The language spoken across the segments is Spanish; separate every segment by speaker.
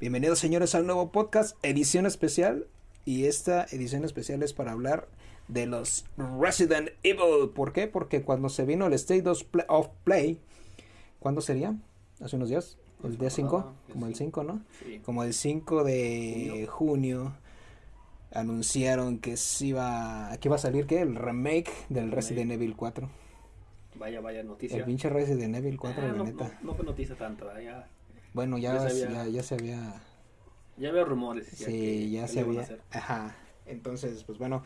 Speaker 1: Bienvenidos señores al nuevo podcast, edición especial. Y esta edición especial es para hablar de los Resident Evil. ¿Por qué? Porque cuando se vino el State of Play, ¿cuándo sería? ¿Hace unos días? ¿El día 5? Como el 5, ¿no?
Speaker 2: Sí.
Speaker 1: Como el 5 de junio. anunciaron que se iba, que iba a salir, ¿qué? El remake del Resident Evil 4.
Speaker 2: Vaya, vaya noticia.
Speaker 1: El pinche Resident Evil 4,
Speaker 2: Ah,
Speaker 1: la
Speaker 2: no,
Speaker 1: neta.
Speaker 2: no, no fue noticia tanto, ¿eh? ya,
Speaker 1: Bueno, ya,
Speaker 2: Ya se
Speaker 1: ya,
Speaker 2: había-
Speaker 1: ya se había...
Speaker 2: ya veo rumores.
Speaker 1: Sí,
Speaker 2: que-
Speaker 1: ya
Speaker 2: que
Speaker 1: se había... Ajá. Entonces, pues bueno,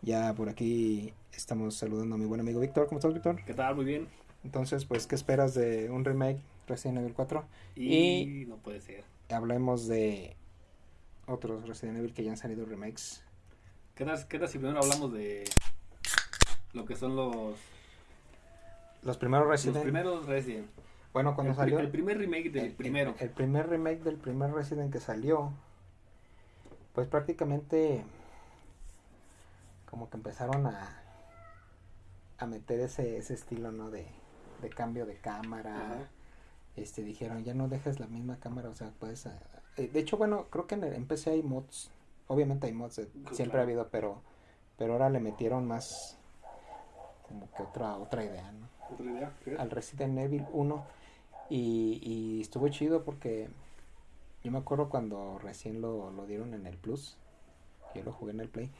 Speaker 1: ya por aquí estamos saludando a mi buen amigo Víctor. ¿Cómo estás, Víctor?
Speaker 2: ¿Qué tal? Muy bien.
Speaker 1: Entonces, pues, ¿qué esperas de un remake Resident Evil 4?
Speaker 2: Y, no puede ser.
Speaker 1: Hablemos de otros Resident Evil que ya han salido remakes.
Speaker 2: ¿Qué tal, qué tal si primero hablamos de lo que son los,
Speaker 1: Los primeros
Speaker 2: los
Speaker 1: Resident
Speaker 2: primeros Resident?
Speaker 1: Bueno, cuando
Speaker 2: el,
Speaker 1: salió...
Speaker 2: el primer remake del
Speaker 1: el-
Speaker 2: primero.
Speaker 1: El, primer remake del primer Resident que salió, pues prácticamente como que empezaron a, a meter ese, ese estilo, ¿no? De, de cambio de cámara.
Speaker 2: Ajá.
Speaker 1: Este, dijeron, ya no dejes la misma cámara, o sea, puedes... eh, de hecho, bueno, creo que en, el, en PC hay mods. Obviamente hay mods, eh, siempre ha habido, pero, pero ahora le metieron más como que otra, otra idea, ¿no?
Speaker 2: ¿Otra idea? ¿Qué?
Speaker 1: al Resident Evil 1 y, y estuvo chido porque yo me acuerdo cuando recién lo, lo dieron en el Plus, yo lo jugué en el Play,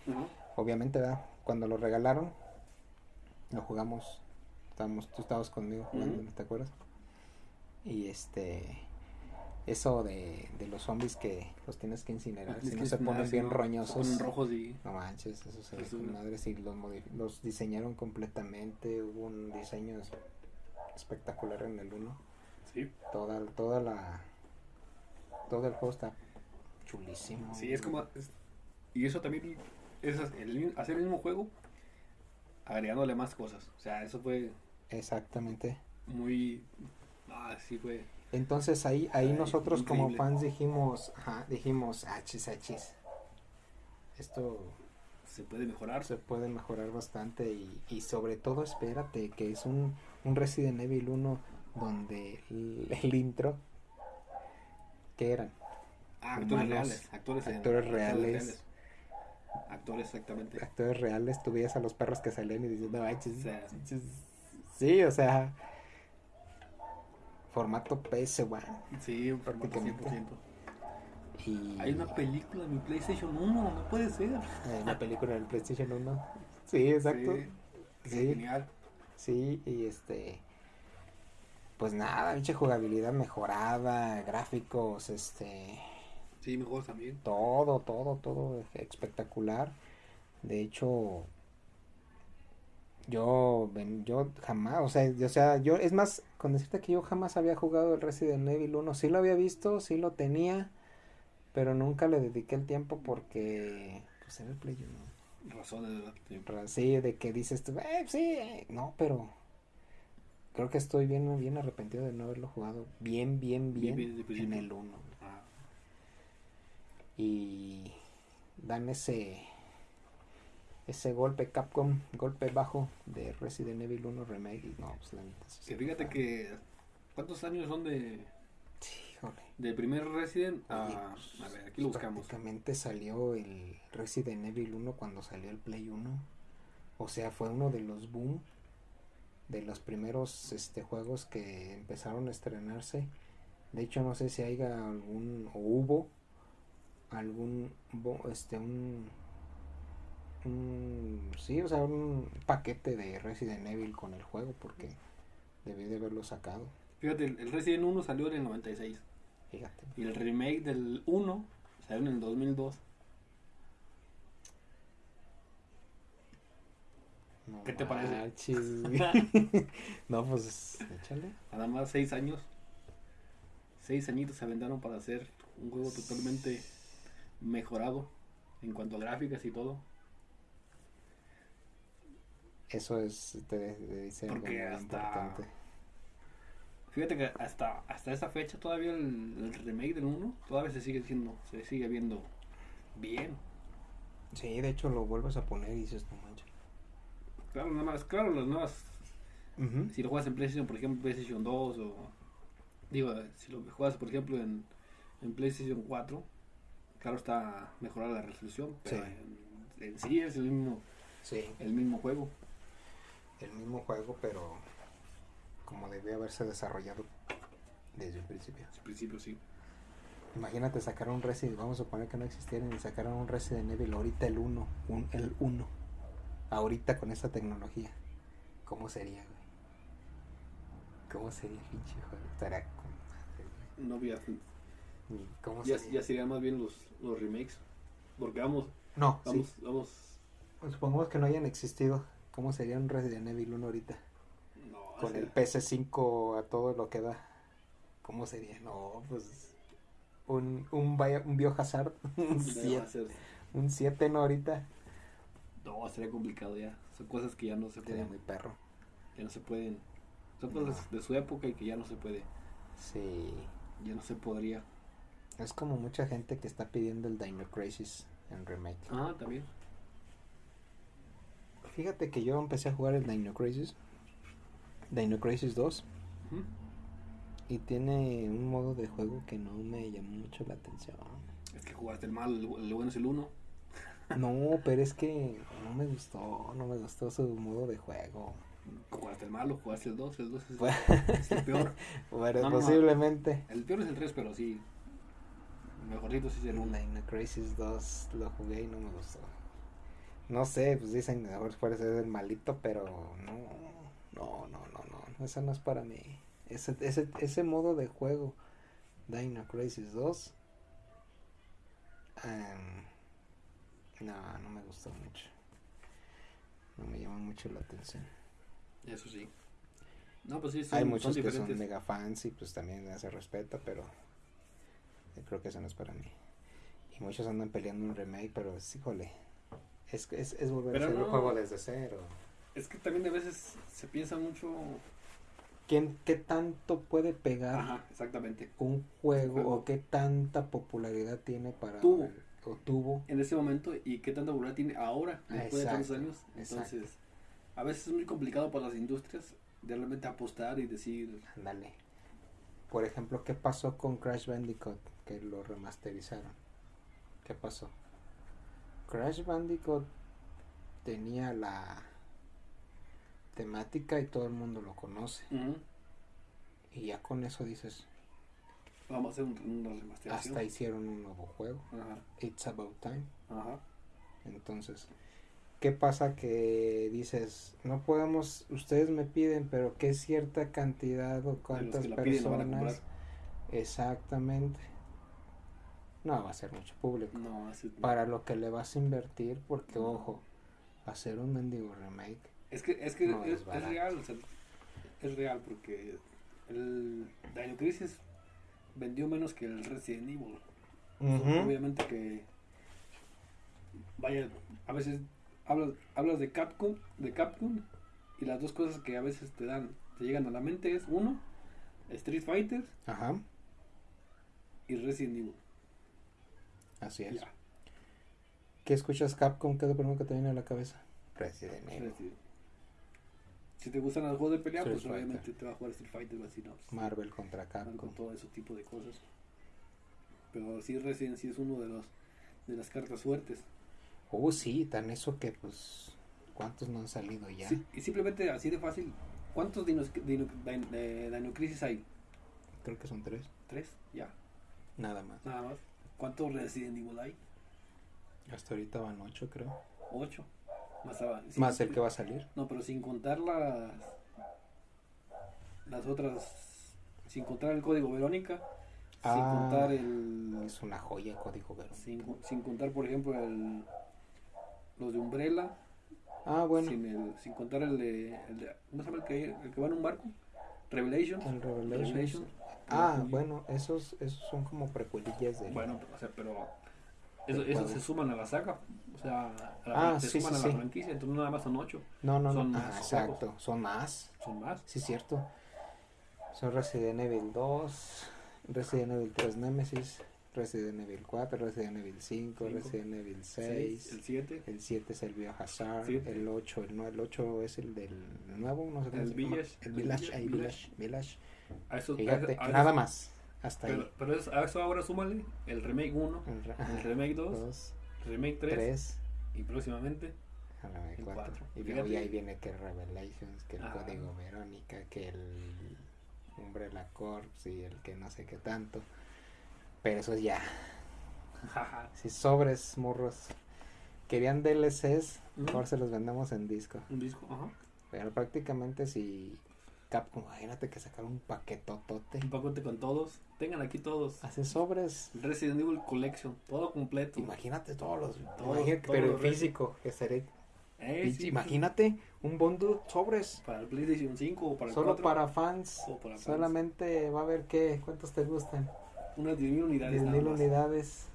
Speaker 1: obviamente ¿verdad? cuando lo regalaron lo jugamos, estábamos, tú estabas conmigo jugando. ¿no ¿te acuerdas? Y este eso de, de los zombies que los tienes que incinerar,
Speaker 2: Es
Speaker 1: si
Speaker 2: que
Speaker 1: no se ponen bien
Speaker 2: ¿no? Se
Speaker 1: roñosos.
Speaker 2: ponen rojos y...
Speaker 1: No manches, eso se ve
Speaker 2: Pues,
Speaker 1: madre, sí, los, los diseñaron completamente, hubo un diseño es- espectacular en el 1.
Speaker 2: Sí.
Speaker 1: Toda, toda la... Todo el juego está chulísimo.
Speaker 2: Sí, es como... es- y eso también es el- hacer el mismo juego agregándole más cosas. O sea, eso fue
Speaker 1: Exactamente.
Speaker 2: muy... Ah, sí fue...
Speaker 1: Entonces ahí, ahí
Speaker 2: Ay,
Speaker 1: nosotros como fans dijimos, ajá, dijimos, achis, achis. Esto
Speaker 2: Se puede mejorar.
Speaker 1: se puede mejorar bastante y, y sobre todo espérate que es un, un Resident Evil 1 donde el, el intro, ¿qué eran?
Speaker 2: Ah, actores
Speaker 1: humanos,
Speaker 2: reales. Actores, en-
Speaker 1: actores reales.
Speaker 2: Actores, exactamente.
Speaker 1: actores reales, tú veías a los perros que salían y dices, no manches,
Speaker 2: O sea,
Speaker 1: Sí, o sea, formato PS1.
Speaker 2: sí, un formato
Speaker 1: Prácticamente.
Speaker 2: 100%.
Speaker 1: Y
Speaker 2: Hay una película en mi PlayStation 1, no puede ser.
Speaker 1: eh, la película del PlayStation 1. Sí, exacto.
Speaker 2: Sí,
Speaker 1: Sí,
Speaker 2: Genial.
Speaker 1: sí, y este. Pues nada, pinche jugabilidad mejorada, gráficos, este.
Speaker 2: Sí, mejor también.
Speaker 1: todo, todo, todo espectacular. De hecho, yo, yo jamás, o sea, yo- o sea, yo, es más, con decirte que yo jamás había jugado el Resident Evil 1, sí lo había visto, sí lo tenía, pero nunca le dediqué el tiempo porque, pues era el Play 1.
Speaker 2: Razones, ¿verdad? Sí.
Speaker 1: De que dices tú, eh, sí, eh, no, pero creo que estoy bien, bien arrepentido de no haberlo jugado bien, bien,
Speaker 2: Bien,
Speaker 1: bien,
Speaker 2: bien
Speaker 1: en el 1
Speaker 2: Ah,
Speaker 1: y dan ese ese golpe Capcom, golpe bajo de Resident Evil 1 Remake y no, pues la neta
Speaker 2: que fíjate que. ¿Cuántos años son de
Speaker 1: Sí, híjole.
Speaker 2: del primer Resident?
Speaker 1: Oye,
Speaker 2: a
Speaker 1: pues,
Speaker 2: a ver, aquí lo buscamos.
Speaker 1: Prácticamente salió el Resident Evil 1 cuando salió el Play 1. O sea, fue uno de los boom de los primeros este juegos que empezaron a estrenarse. De hecho, no sé si haya algún o hubo algún este un un sí, o sea, un paquete de Resident Evil con el juego porque debí de haberlo sacado.
Speaker 2: Fíjate, el el Resident 1 salió en el 96.
Speaker 1: Fíjate.
Speaker 2: Y el remake del 1 salió en el 2002.
Speaker 1: No
Speaker 2: ¿Qué te parece?
Speaker 1: no, pues échale.
Speaker 2: Nada más 6 años. 6 añitos se aventaron para hacer un juego totalmente mejorado en cuanto a gráficas y todo.
Speaker 1: Eso es, te, te dice
Speaker 2: Porque hasta-
Speaker 1: importante.
Speaker 2: Fíjate que hasta, hasta esa fecha todavía el, el remake del 1 todavía se sigue siendo, se sigue viendo bien.
Speaker 1: Sí, de hecho lo vuelves a poner y dices, no manches.
Speaker 2: Claro, nada más, claro, las nuevas, si lo juegas en PlayStation, por ejemplo, PlayStation 2 o digo, si lo juegas por ejemplo en, en PlayStation 4, claro está mejorada la resolución, pero
Speaker 1: Sí.
Speaker 2: en, en sí es el mismo,
Speaker 1: Sí,
Speaker 2: el mismo juego.
Speaker 1: el mismo juego, pero como debió haberse desarrollado desde el principio.
Speaker 2: Al principio sí.
Speaker 1: Imagínate sacar un Resident, vamos a suponer que no existieran y sacaran un Resident Evil ahorita el 1, un, el 1, ahorita con esta tecnología. ¿Cómo sería, güey? ¿Cómo sería pinche con-
Speaker 2: No había,
Speaker 1: ¿Cómo
Speaker 2: ya,
Speaker 1: sería?
Speaker 2: ya serían más bien los, los remakes. Porque vamos,
Speaker 1: No,
Speaker 2: vamos,
Speaker 1: sí.
Speaker 2: vamos.
Speaker 1: Supongamos que no hayan existido. ¿Cómo sería un Resident Evil 1 ahorita?
Speaker 2: No,
Speaker 1: Con el PC5 a todo lo que da. ¿Cómo sería? No, pues. Un, un, bio- un Biohazard. Un
Speaker 2: ya va a
Speaker 1: 7.
Speaker 2: ser-
Speaker 1: Un 7 no ahorita.
Speaker 2: No, sería complicado ya. Son cosas que ya no se
Speaker 1: Sería
Speaker 2: pueden.
Speaker 1: muy perro.
Speaker 2: Ya no se pueden. Son cosas de su época y que ya no se puede.
Speaker 1: Sí.
Speaker 2: Ya no se podría.
Speaker 1: Es como mucha gente que está pidiendo el Dino Crisis en remake.
Speaker 2: Ah, también.
Speaker 1: Fíjate que yo empecé a jugar el Dino Crisis. Dino Crisis 2.
Speaker 2: Ujú.
Speaker 1: Y tiene un modo de juego que no me llamó mucho la atención.
Speaker 2: Es que jugaste el mal, el, bueno es el uno.
Speaker 1: No, pero es que no me gustó, no me gustó su modo de juego.
Speaker 2: Jugaste el malo, jugaste el 2, el 2 es,
Speaker 1: Pues-
Speaker 2: es el peor.
Speaker 1: Bueno,
Speaker 2: No, no, no.
Speaker 1: posiblemente.
Speaker 2: El peor es el 3, pero sí. El mejorcito sí es el
Speaker 1: El
Speaker 2: 1.
Speaker 1: Dino Crisis 2 lo jugué y no me gustó. No sé, pues dicen a ver puede ser el malito, pero no, no, no, no, no, eso no es para mí. Ese, ese, ese modo de juego, Dino Crisis 2, em, no, no me gustó mucho. No me llama mucho la atención.
Speaker 2: Eso sí. No, pues sí, son,
Speaker 1: Hay
Speaker 2: son
Speaker 1: muchos que son mega fans y pues también se respeta, pero yo creo que eso no es para mí. Y muchos andan peleando un remake, pero es, híjole, es, es, es volver
Speaker 2: Pero
Speaker 1: a hacer
Speaker 2: no.
Speaker 1: el juego desde cero.
Speaker 2: Es que también a veces se piensa mucho.
Speaker 1: ¿Quién, ¿Qué tanto puede pegar
Speaker 2: Ajá, exactamente.
Speaker 1: un juego,
Speaker 2: juego.
Speaker 1: o qué tanta popularidad tiene para...
Speaker 2: Tuvo.
Speaker 1: O tuvo.
Speaker 2: En ese momento y qué tanta popularidad tiene ahora, después de tantos años.
Speaker 1: exacto.
Speaker 2: Entonces, a veces es muy complicado para las industrias de realmente apostar y decir.
Speaker 1: Ándale. Por ejemplo, ¿qué pasó con Crash Bandicoot? Que lo remasterizaron. ¿Qué pasó? Crash Bandicoot tenía la temática y todo el mundo lo conoce.
Speaker 2: "Ujú,
Speaker 1: Y ya con eso dices,
Speaker 2: Vamos a hacer un- una remasterización.
Speaker 1: hasta hicieron un nuevo juego.
Speaker 2: Ajá,
Speaker 1: It's About Time.
Speaker 2: ajá.
Speaker 1: Entonces, ¿qué pasa que dices, no podemos, ustedes me piden, pero qué cierta cantidad o cuántas
Speaker 2: piden van a
Speaker 1: personas? Exactamente. No va a ser mucho público.
Speaker 2: No, así.
Speaker 1: Para lo que le vas a invertir, porque ojo, hacer un mendigo remake.
Speaker 2: Es que, es, que
Speaker 1: No
Speaker 2: es, real, o sea, es real porque el Dino Crisis vendió menos que el Resident Evil. Obviamente que vaya, a veces hablas, hablas de Capcom, de Capcom y las dos cosas que a veces te dan, te llegan a la mente es uno, Street Fighter
Speaker 1: Ajá,
Speaker 2: y Resident Evil.
Speaker 1: así es.
Speaker 2: Ya,
Speaker 1: ¿Qué escuchas Capcom? ¿Qué es lo primero que te viene a la cabeza? Resident Evil.
Speaker 2: Resident Evil. Si te gustan los juegos de pelea,
Speaker 1: Street
Speaker 2: pues
Speaker 1: Fighter.
Speaker 2: obviamente te va a jugar Street Fighter o así, ¿no? Pues,
Speaker 1: Marvel contra
Speaker 2: con
Speaker 1: Capcom.
Speaker 2: todo ese tipo de cosas. Pero sí, Resident sí es uno de los de las cartas fuertes.
Speaker 1: Oh, sí, tan eso que pues, ¿cuántos no han salido ya?
Speaker 2: Sí, y simplemente así de fácil, ¿cuántos Dino, Dino, eh, Crisis hay?
Speaker 1: Creo que son tres,
Speaker 2: ¿Tres? Ya,
Speaker 1: nada más.
Speaker 2: nada más. ¿Cuántos Resident Evil hay?
Speaker 1: Hasta ahorita van ocho, creo.
Speaker 2: Ocho. Más, a- sin-
Speaker 1: Más el que va a salir.
Speaker 2: No, pero sin contar las las otras, sin contar el código Verónica, sin
Speaker 1: Ah.
Speaker 2: contar el
Speaker 1: Es una joya código Verónica.
Speaker 2: sin, sin contar por ejemplo el los de Umbrella,
Speaker 1: Ah, bueno,
Speaker 2: sin el sin contar el de, el de ¿cómo se llama el que, el que va en un barco? Revelation.
Speaker 1: el Revelations.
Speaker 2: Revelation.
Speaker 1: Ah, bueno, esos, esos son como precuelillas de...
Speaker 2: Bueno, o sea, pero eso,
Speaker 1: Del
Speaker 2: eso
Speaker 1: juego.
Speaker 2: se suman a la saga, o sea, a la,
Speaker 1: Ah,
Speaker 2: se
Speaker 1: sí,
Speaker 2: suman
Speaker 1: sí,
Speaker 2: a la
Speaker 1: sí.
Speaker 2: franquicia, entonces no nada más son ocho,
Speaker 1: No, no, no.
Speaker 2: son
Speaker 1: Ah,
Speaker 2: más
Speaker 1: exacto, son más.
Speaker 2: son más.
Speaker 1: Sí, cierto. Son Resident Evil 2, Resident Evil 3 Nemesis, Resident Evil 4, Resident Evil 5,
Speaker 2: Cinco,
Speaker 1: Resident Evil
Speaker 2: Seis,
Speaker 1: 6.
Speaker 2: el 7,
Speaker 1: El 7 es el Biohazard,
Speaker 2: Siete.
Speaker 1: el 8, el, nue- el 8 es el del nuevo, no sé cómo
Speaker 2: El
Speaker 1: llama.
Speaker 2: Village,
Speaker 1: El
Speaker 2: el
Speaker 1: Village,
Speaker 2: Village,
Speaker 1: Village, Village.
Speaker 2: a esos,
Speaker 1: Fíjate,
Speaker 2: a- a
Speaker 1: nada
Speaker 2: esos-
Speaker 1: más. Hasta
Speaker 2: Pero,
Speaker 1: ahí.
Speaker 2: pero es- a eso ahora súmale el remake 1,
Speaker 1: El, re-
Speaker 2: el remake 2,
Speaker 1: dos,
Speaker 2: remake 3,
Speaker 1: tres,
Speaker 2: y próximamente
Speaker 1: a la vez
Speaker 2: el
Speaker 1: cuatro.
Speaker 2: cuatro.
Speaker 1: Y luego ya ahí viene que Revelations, que el
Speaker 2: Ajá.
Speaker 1: Código Verónica, que el Umbrella Corps y el que no sé qué tanto. Pero eso ya.
Speaker 2: jaja,
Speaker 1: Si sobres, morros. Querían DLCs, mejor se los vendemos en disco.
Speaker 2: un disco, ajá,
Speaker 1: Pero prácticamente si Capcom, imagínate que sacaron un paquetotote.
Speaker 2: un paquete con todos, tengan aquí todos,
Speaker 1: Hace sobres.
Speaker 2: Resident Evil Collection, todo completo.
Speaker 1: Imagínate todos los. Imagínate, pero en físico. Que seré,
Speaker 2: Eh, sí,
Speaker 1: imagínate un bundle sobres.
Speaker 2: Para el PlayStation 5 o para el
Speaker 1: Solo
Speaker 2: 4,
Speaker 1: para fans.
Speaker 2: o para fans.
Speaker 1: Solamente va a haber que. ¿Cuántos te gustan?
Speaker 2: unas 10.000 unidades
Speaker 1: 10.000
Speaker 2: nada más.
Speaker 1: unidades.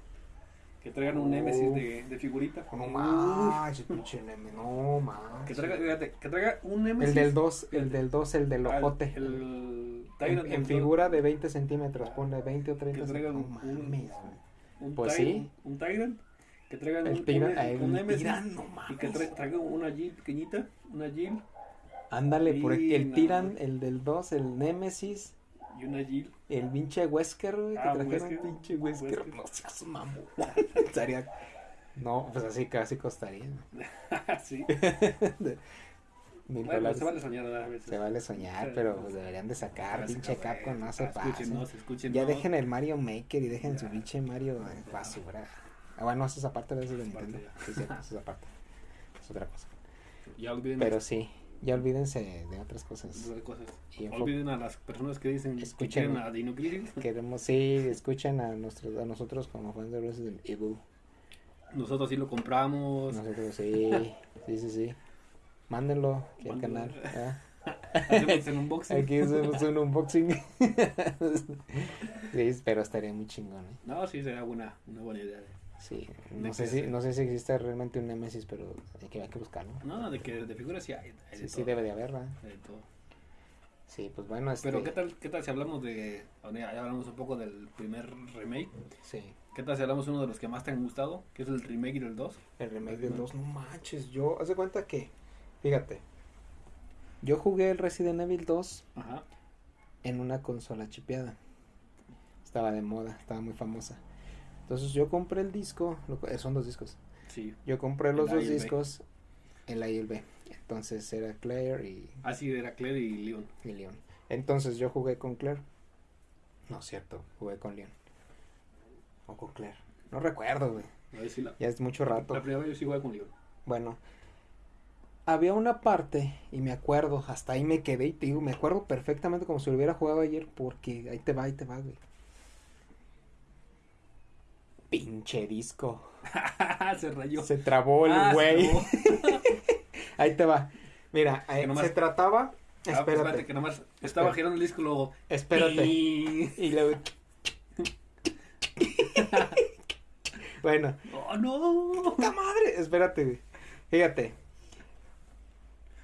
Speaker 2: Que traigan un Nemesis de, de figurita.
Speaker 1: No más, pinche neme, no más.
Speaker 2: Que traiga, fíjate, que traiga un Nemesis.
Speaker 1: El del 2, el del 2, el del ojote.
Speaker 2: El,
Speaker 1: En,
Speaker 2: Tyrant
Speaker 1: en
Speaker 2: del-
Speaker 1: figura de 20 centímetros, ponle 20 o 30
Speaker 2: Que traigan
Speaker 1: centímetros. No
Speaker 2: un-
Speaker 1: mames.
Speaker 2: Un
Speaker 1: Pues
Speaker 2: Tyrant,
Speaker 1: sí.
Speaker 2: Un Tyrant. Que traigan
Speaker 1: El
Speaker 2: un,
Speaker 1: tira,
Speaker 2: un,
Speaker 1: el
Speaker 2: un Nemesis.
Speaker 1: tiran, no
Speaker 2: Y que
Speaker 1: mames.
Speaker 2: tra- traiga una Jill pequeñita. Una Jill
Speaker 1: Ándale, por el
Speaker 2: no.
Speaker 1: tiran, el del 2, el Nemesis,
Speaker 2: y una Jill.
Speaker 1: el pinche Wesker, güey, que
Speaker 2: Ah,
Speaker 1: trajeron
Speaker 2: Wesker.
Speaker 1: un pinche Wesker.
Speaker 2: Wesker.
Speaker 1: No seas mamón. Estaría. No, pues así casi costaría.
Speaker 2: sí. Bueno,
Speaker 1: dólares.
Speaker 2: se vale soñar a veces.
Speaker 1: Se vale soñar,
Speaker 2: Sí,
Speaker 1: pero pues deberían de sacar, pinche Capcom, no se
Speaker 2: ah, escúchenos.
Speaker 1: Ya dejen el Mario Maker y dejen su
Speaker 2: Ya.
Speaker 1: pinche Mario eh, basura. Ah, bueno, eso es aparte de eso de Nintendo. Sí, sí, eso es aparte. Es otra cosa.
Speaker 2: Ya
Speaker 1: Pero sí, ya olvídense de otras cosas.
Speaker 2: las cosas.
Speaker 1: Y
Speaker 2: Olviden a las personas que dicen
Speaker 1: Escuchen.
Speaker 2: a Dino
Speaker 1: queremos, sí, escuchen a, nuestros, a nosotros como fans de Resident Evil.
Speaker 2: Nosotros sí lo compramos.
Speaker 1: Nosotros sí, sí, sí, sí. Mándenlo aquí al canal. ¿ah?
Speaker 2: Hacemos en unboxing.
Speaker 1: Aquí hacemos un unboxing. sí, pero estaría muy chingón, ¿eh?
Speaker 2: No, sí, sería buena, una buena idea.
Speaker 1: Sí, no sé, si, no sé si existe realmente un Nemesis, pero hay que, hay que buscarlo.
Speaker 2: No, de que de figuras sí hay. hay
Speaker 1: Sí,
Speaker 2: de
Speaker 1: sí,
Speaker 2: todo,
Speaker 1: debe de haber, ¿verdad?
Speaker 2: hay de todo.
Speaker 1: Sí, pues bueno, este...
Speaker 2: Pero ¿qué tal, ¿qué tal si hablamos de... Ya ya hablamos un poco del primer remake.
Speaker 1: Sí,
Speaker 2: ¿Qué tal si hablamos de uno de los que más te han gustado? Que es el remake del 2.
Speaker 1: el remake del 2, no manches, yo, haz de cuenta que, fíjate, yo jugué el Resident Evil 2
Speaker 2: Ajá.
Speaker 1: en una consola chipeada. Estaba de moda, estaba muy famosa. Entonces yo compré el disco, eh, son dos discos.
Speaker 2: Sí.
Speaker 1: Yo compré los dos discos, el A y el B. Entonces era Claire y,
Speaker 2: Así era Claire y Leon.
Speaker 1: y Leon. Entonces yo jugué con Claire. No cierto, jugué con Leon. O con Claire. No recuerdo, güey.
Speaker 2: Si la...
Speaker 1: Ya es mucho rato.
Speaker 2: La primera vez yo sí jugué con Leon.
Speaker 1: Bueno, había una parte, y me acuerdo, hasta ahí me quedé, y te digo, me acuerdo perfectamente como si lo hubiera jugado ayer, porque ahí te va, ahí te va, güey. Pinche disco.
Speaker 2: se rayó.
Speaker 1: Se trabó el
Speaker 2: Ah,
Speaker 1: güey. Ahí te va. Mira, eh,
Speaker 2: nomás-
Speaker 1: se trataba.
Speaker 2: Ah, pues
Speaker 1: Espérate,
Speaker 2: espérate, que nomás estaba girando el disco luego...
Speaker 1: espérate. Y luego. bueno,
Speaker 2: ¡Oh, no!
Speaker 1: ¡puta madre! Espérate, güey. Fíjate.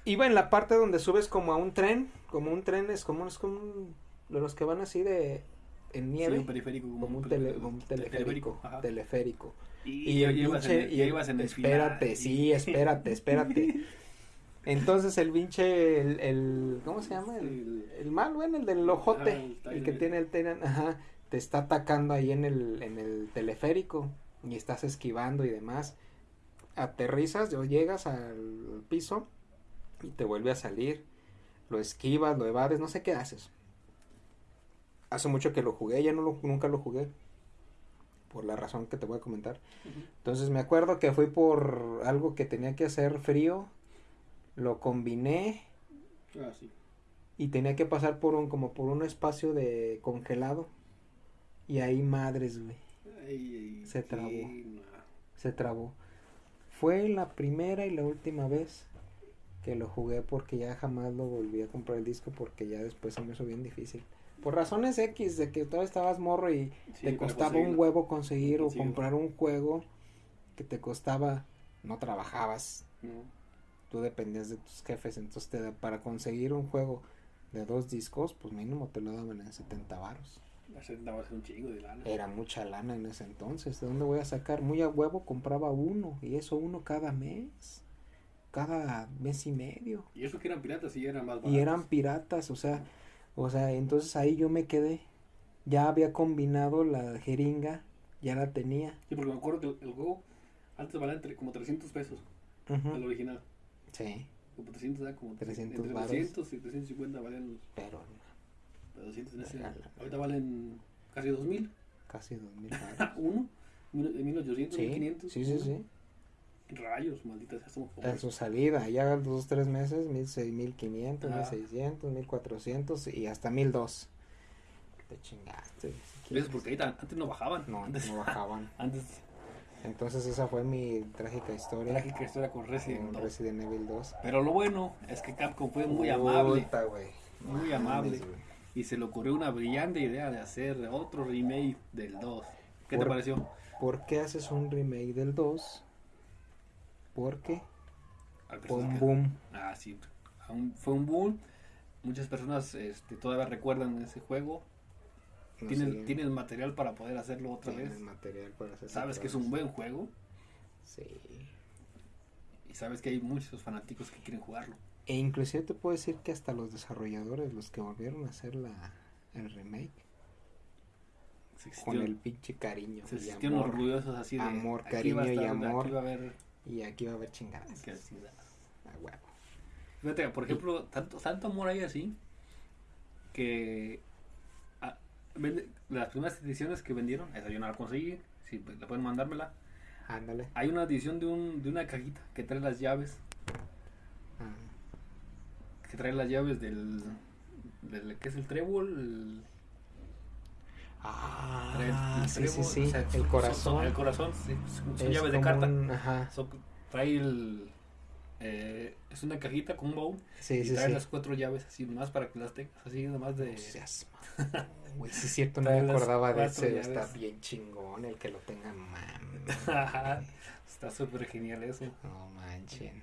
Speaker 1: Iba en la parte donde subes como a un tren. Como un tren es como, es como un- de los que van así de. En
Speaker 2: Sí,
Speaker 1: nieve.
Speaker 2: un periférico.
Speaker 1: como un, tele- como un teleférico. Teleférico.
Speaker 2: Y,
Speaker 1: Y el pinche.
Speaker 2: en,
Speaker 1: y el-
Speaker 2: en
Speaker 1: espérate, sí, espérate, espérate. Entonces el pinche. El, el- ¿Cómo se llama? El,
Speaker 2: El-
Speaker 1: el mal, güey, el del ojote.
Speaker 2: Ah, el
Speaker 1: que tiene el Tyran, ajá. Te está atacando ahí en el, en el teleférico. Y estás esquivando y demás. Aterrizas o llegas al piso. Y te vuelve a salir. Lo esquivas, lo evades, no sé qué haces. Hace mucho que lo jugué, ya no lo, nunca lo jugué. Por la razón que te voy a comentar. Entonces me acuerdo que fui por algo que tenía que hacer frío. Lo combiné
Speaker 2: Ah, sí.
Speaker 1: y tenía que pasar por un como por un espacio de congelado. Y ahí madres, güey,
Speaker 2: Ay, ay,
Speaker 1: Se trabó.
Speaker 2: no.
Speaker 1: se trabó. Fue la primera y la última vez que lo jugué porque ya jamás lo volví a comprar el disco porque ya después se me hizo bien difícil. Por razones X de que todavía estabas morro y
Speaker 2: Sí,
Speaker 1: te
Speaker 2: para
Speaker 1: costaba un huevo conseguir o comprar un juego que te costaba, no trabajabas,
Speaker 2: No.
Speaker 1: tú dependías de tus jefes, entonces te para conseguir un juego de dos discos, pues mínimo te lo daban en 70 varos.
Speaker 2: Hacer un chingo de lana.
Speaker 1: Era mucha lana en ese entonces, ¿de dónde voy a sacar? Muy a huevo compraba uno, y eso uno cada mes, cada mes y medio.
Speaker 2: Y eso que eran piratas y eran más
Speaker 1: Y
Speaker 2: baratos.
Speaker 1: eran piratas, o sea, o sea, entonces ahí yo me quedé. ya había combinado la jeringa, ya la tenía.
Speaker 2: Sí, porque me acuerdo que el juego antes valía entre como 300 pesos,
Speaker 1: Ujú.
Speaker 2: el original.
Speaker 1: Sí,
Speaker 2: Como 300, era como
Speaker 1: 300
Speaker 2: entre
Speaker 1: varos.
Speaker 2: 300 y 350 valían los
Speaker 1: pero
Speaker 2: los 200 en ese.
Speaker 1: Regala.
Speaker 2: Ahorita valen casi 2000.
Speaker 1: casi dos mil varos.
Speaker 2: Uno, mil- de 1800,
Speaker 1: Sí,
Speaker 2: 1500.
Speaker 1: sí, sí,
Speaker 2: uno.
Speaker 1: sí.
Speaker 2: Rayos, maldita sea, somos
Speaker 1: En
Speaker 2: pobres.
Speaker 1: su salida, ya dos, tres meses, mil seis, mil quinientos,
Speaker 2: Ah.
Speaker 1: mil seiscientos, mil cuatrocientos y hasta mil dos. Te chingaste. si
Speaker 2: ¿Ves? Porque ahorita antes no bajaban.
Speaker 1: No,
Speaker 2: antes,
Speaker 1: no bajaban.
Speaker 2: antes
Speaker 1: Entonces esa fue mi trágica historia
Speaker 2: trágica historia con Resident
Speaker 1: con
Speaker 2: 2.
Speaker 1: Resident Evil 2.
Speaker 2: Pero lo bueno es que Capcom fue muy amable
Speaker 1: Puta, güey.
Speaker 2: Muy
Speaker 1: Mames,
Speaker 2: amable.
Speaker 1: güey.
Speaker 2: y se le ocurrió una brillante idea de hacer otro remake del 2. ¿Qué te pareció?
Speaker 1: ¿Por qué haces un remake del 2? Porque fue un boom.
Speaker 2: Ah, sí. Fue un boom. Muchas personas este, todavía recuerdan ese juego.
Speaker 1: No
Speaker 2: tienen,
Speaker 1: sé,
Speaker 2: tienen material para poder hacerlo otra vez.
Speaker 1: material para hacer
Speaker 2: Sabes que es un buen juego
Speaker 1: Sí.
Speaker 2: y sabes que hay muchos fanáticos que quieren jugarlo.
Speaker 1: E inclusive te puedo decir que hasta los desarrolladores, los que volvieron a hacer la, el remake, con el pinche cariño
Speaker 2: se
Speaker 1: amor,
Speaker 2: orgullosos así de
Speaker 1: amor, cariño y amor.
Speaker 2: Aquí va a haber
Speaker 1: y aquí va a haber chingadas.
Speaker 2: que da.
Speaker 1: A huevo.
Speaker 2: Fíjate, por ejemplo, tanto, tanto amor hay así que ah, vende- las primeras ediciones que vendieron, esa yo no la conseguí, si la pueden mandármela.
Speaker 1: Ándale.
Speaker 2: Hay una edición de, un, de una cajita que trae las llaves,
Speaker 1: Ah,
Speaker 2: que trae las llaves del, del ¿qué es el trébol? El,
Speaker 1: Ah,
Speaker 2: el
Speaker 1: sí, sí,
Speaker 2: trébol,
Speaker 1: sí.
Speaker 2: o sea,
Speaker 1: el
Speaker 2: son-
Speaker 1: corazón.
Speaker 2: son- el corazón, sí, son, son
Speaker 1: es
Speaker 2: llaves de carta.
Speaker 1: un- ajá.
Speaker 2: Son- trae el, eh, es una cajita con un baúl
Speaker 1: Sí,
Speaker 2: y
Speaker 1: sí,
Speaker 2: trae
Speaker 1: sí.
Speaker 2: las cuatro llaves así nomás para que las tengas, así nomás de...
Speaker 1: Güey, sí es cierto, no me acordaba de ese. Está
Speaker 2: llaves.
Speaker 1: bien chingón el que lo tenga, mames.
Speaker 2: Está súper genial eso.
Speaker 1: No manchen.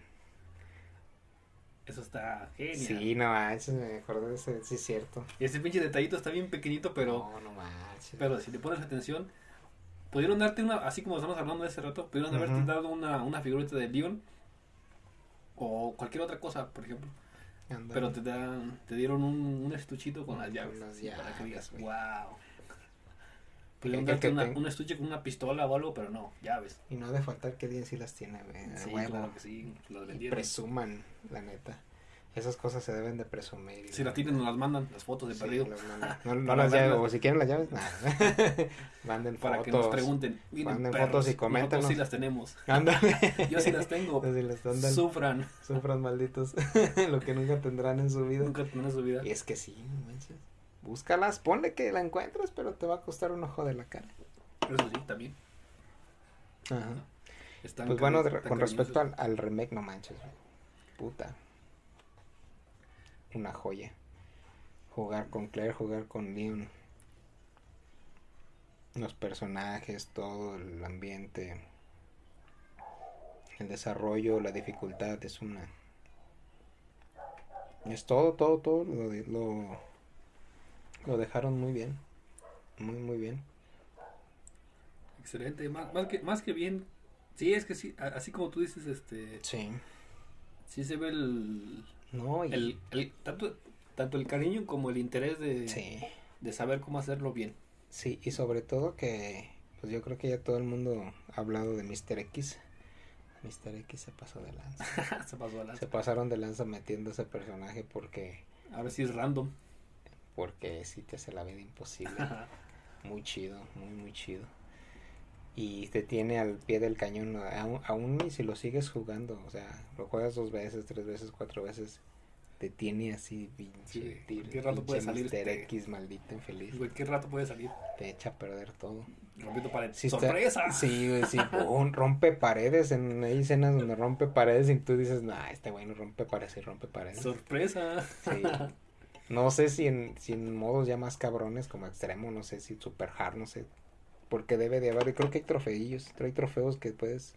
Speaker 2: Eso está genial.
Speaker 1: Sí, no manches, me acordé de ese, sí es cierto.
Speaker 2: Y ese pinche detallito está bien pequeñito, pero,
Speaker 1: No, no manches.
Speaker 2: pero si le pones atención, pudieron darte una, así como estamos hablando de ese rato, pudieron haberte dado una, una figurita de Leon o cualquier otra cosa, por ejemplo. Pero te dan, te dieron un, un estuchito con las
Speaker 1: Con
Speaker 2: llaves.
Speaker 1: las
Speaker 2: para que digas, wow.
Speaker 1: Que-
Speaker 2: darte
Speaker 1: que
Speaker 2: una- un estuche con una pistola o algo, pero no, llaves.
Speaker 1: Y no ha de faltar que alguien sí las tiene, güey.
Speaker 2: Sí,
Speaker 1: huevo.
Speaker 2: claro que sí, las vendieron.
Speaker 1: presuman, la neta. Esas cosas se deben de presumir.
Speaker 2: Si
Speaker 1: la
Speaker 2: las tienen, nos las mandan, las fotos de
Speaker 1: Sí,
Speaker 2: perdido.
Speaker 1: las. No, no
Speaker 2: Para
Speaker 1: las llaves, o si quieren las llaves, nada. Manden
Speaker 2: Para
Speaker 1: fotos.
Speaker 2: que nos pregunten.
Speaker 1: Manden
Speaker 2: perros,
Speaker 1: fotos y
Speaker 2: nosotros
Speaker 1: coméntanos.
Speaker 2: sí las tenemos.
Speaker 1: Ándale.
Speaker 2: Yo sí las tengo.
Speaker 1: Si las andan,
Speaker 2: Sufran.
Speaker 1: sufran malditos. Lo que nunca tendrán en su vida.
Speaker 2: Nunca tendrán su vida.
Speaker 1: Y es que sí, no manches. Búscalas, ponle que la encuentres, pero te va a costar un ojo de la cara.
Speaker 2: Eso sí, también.
Speaker 1: Ajá.
Speaker 2: Están
Speaker 1: Pues bueno, de- con respecto al, al remake, no manches, güey. Puta. Una joya. Jugar con Claire, jugar con Leon. Los personajes, todo el ambiente. El desarrollo, la dificultad, es una... Es todo, todo, todo. Lo, lo, lo dejaron muy bien. Muy, muy bien.
Speaker 2: Excelente. Más, más, que, más que bien. Sí, es que sí. Así como tú dices, este.
Speaker 1: Sí.
Speaker 2: Sí se ve el.
Speaker 1: No, y...
Speaker 2: el, el- tanto, tanto el cariño como el interés de,
Speaker 1: Sí.
Speaker 2: de saber cómo hacerlo bien.
Speaker 1: Sí, y sobre todo que, pues yo creo que ya todo el mundo ha hablado de Mr. X. Mr. X se pasó de lanza.
Speaker 2: se pasó a la.
Speaker 1: Se pasaron de lanza metiendo ese personaje porque,
Speaker 2: Ahora sí es random.
Speaker 1: Porque sí te hace la vida imposible. Muy chido, muy, muy chido. Y te tiene al pie del cañón, aún, aún si lo sigues jugando, o sea, lo juegas dos veces, tres veces, cuatro veces, te tiene así, pinche,
Speaker 2: Sí, cualquier rato puede salir este-
Speaker 1: X, maldito infeliz,
Speaker 2: Cualquier rato puede salir.
Speaker 1: te echa a perder todo.
Speaker 2: Rompiendo pared.
Speaker 1: Sí está-
Speaker 2: ¡Sorpresa!
Speaker 1: sí, güey, sí, un rompe paredes, en, hay escenas donde rompe paredes y tú dices, nah, este güey no rompe paredes y rompe paredes.
Speaker 2: ¡Sorpresa!
Speaker 1: Sí. No sé si en, si en modos ya más cabrones como extremo, no sé si super hard, no sé. Porque debe de haber, y creo que hay trofeillos, hay trofeos que puedes,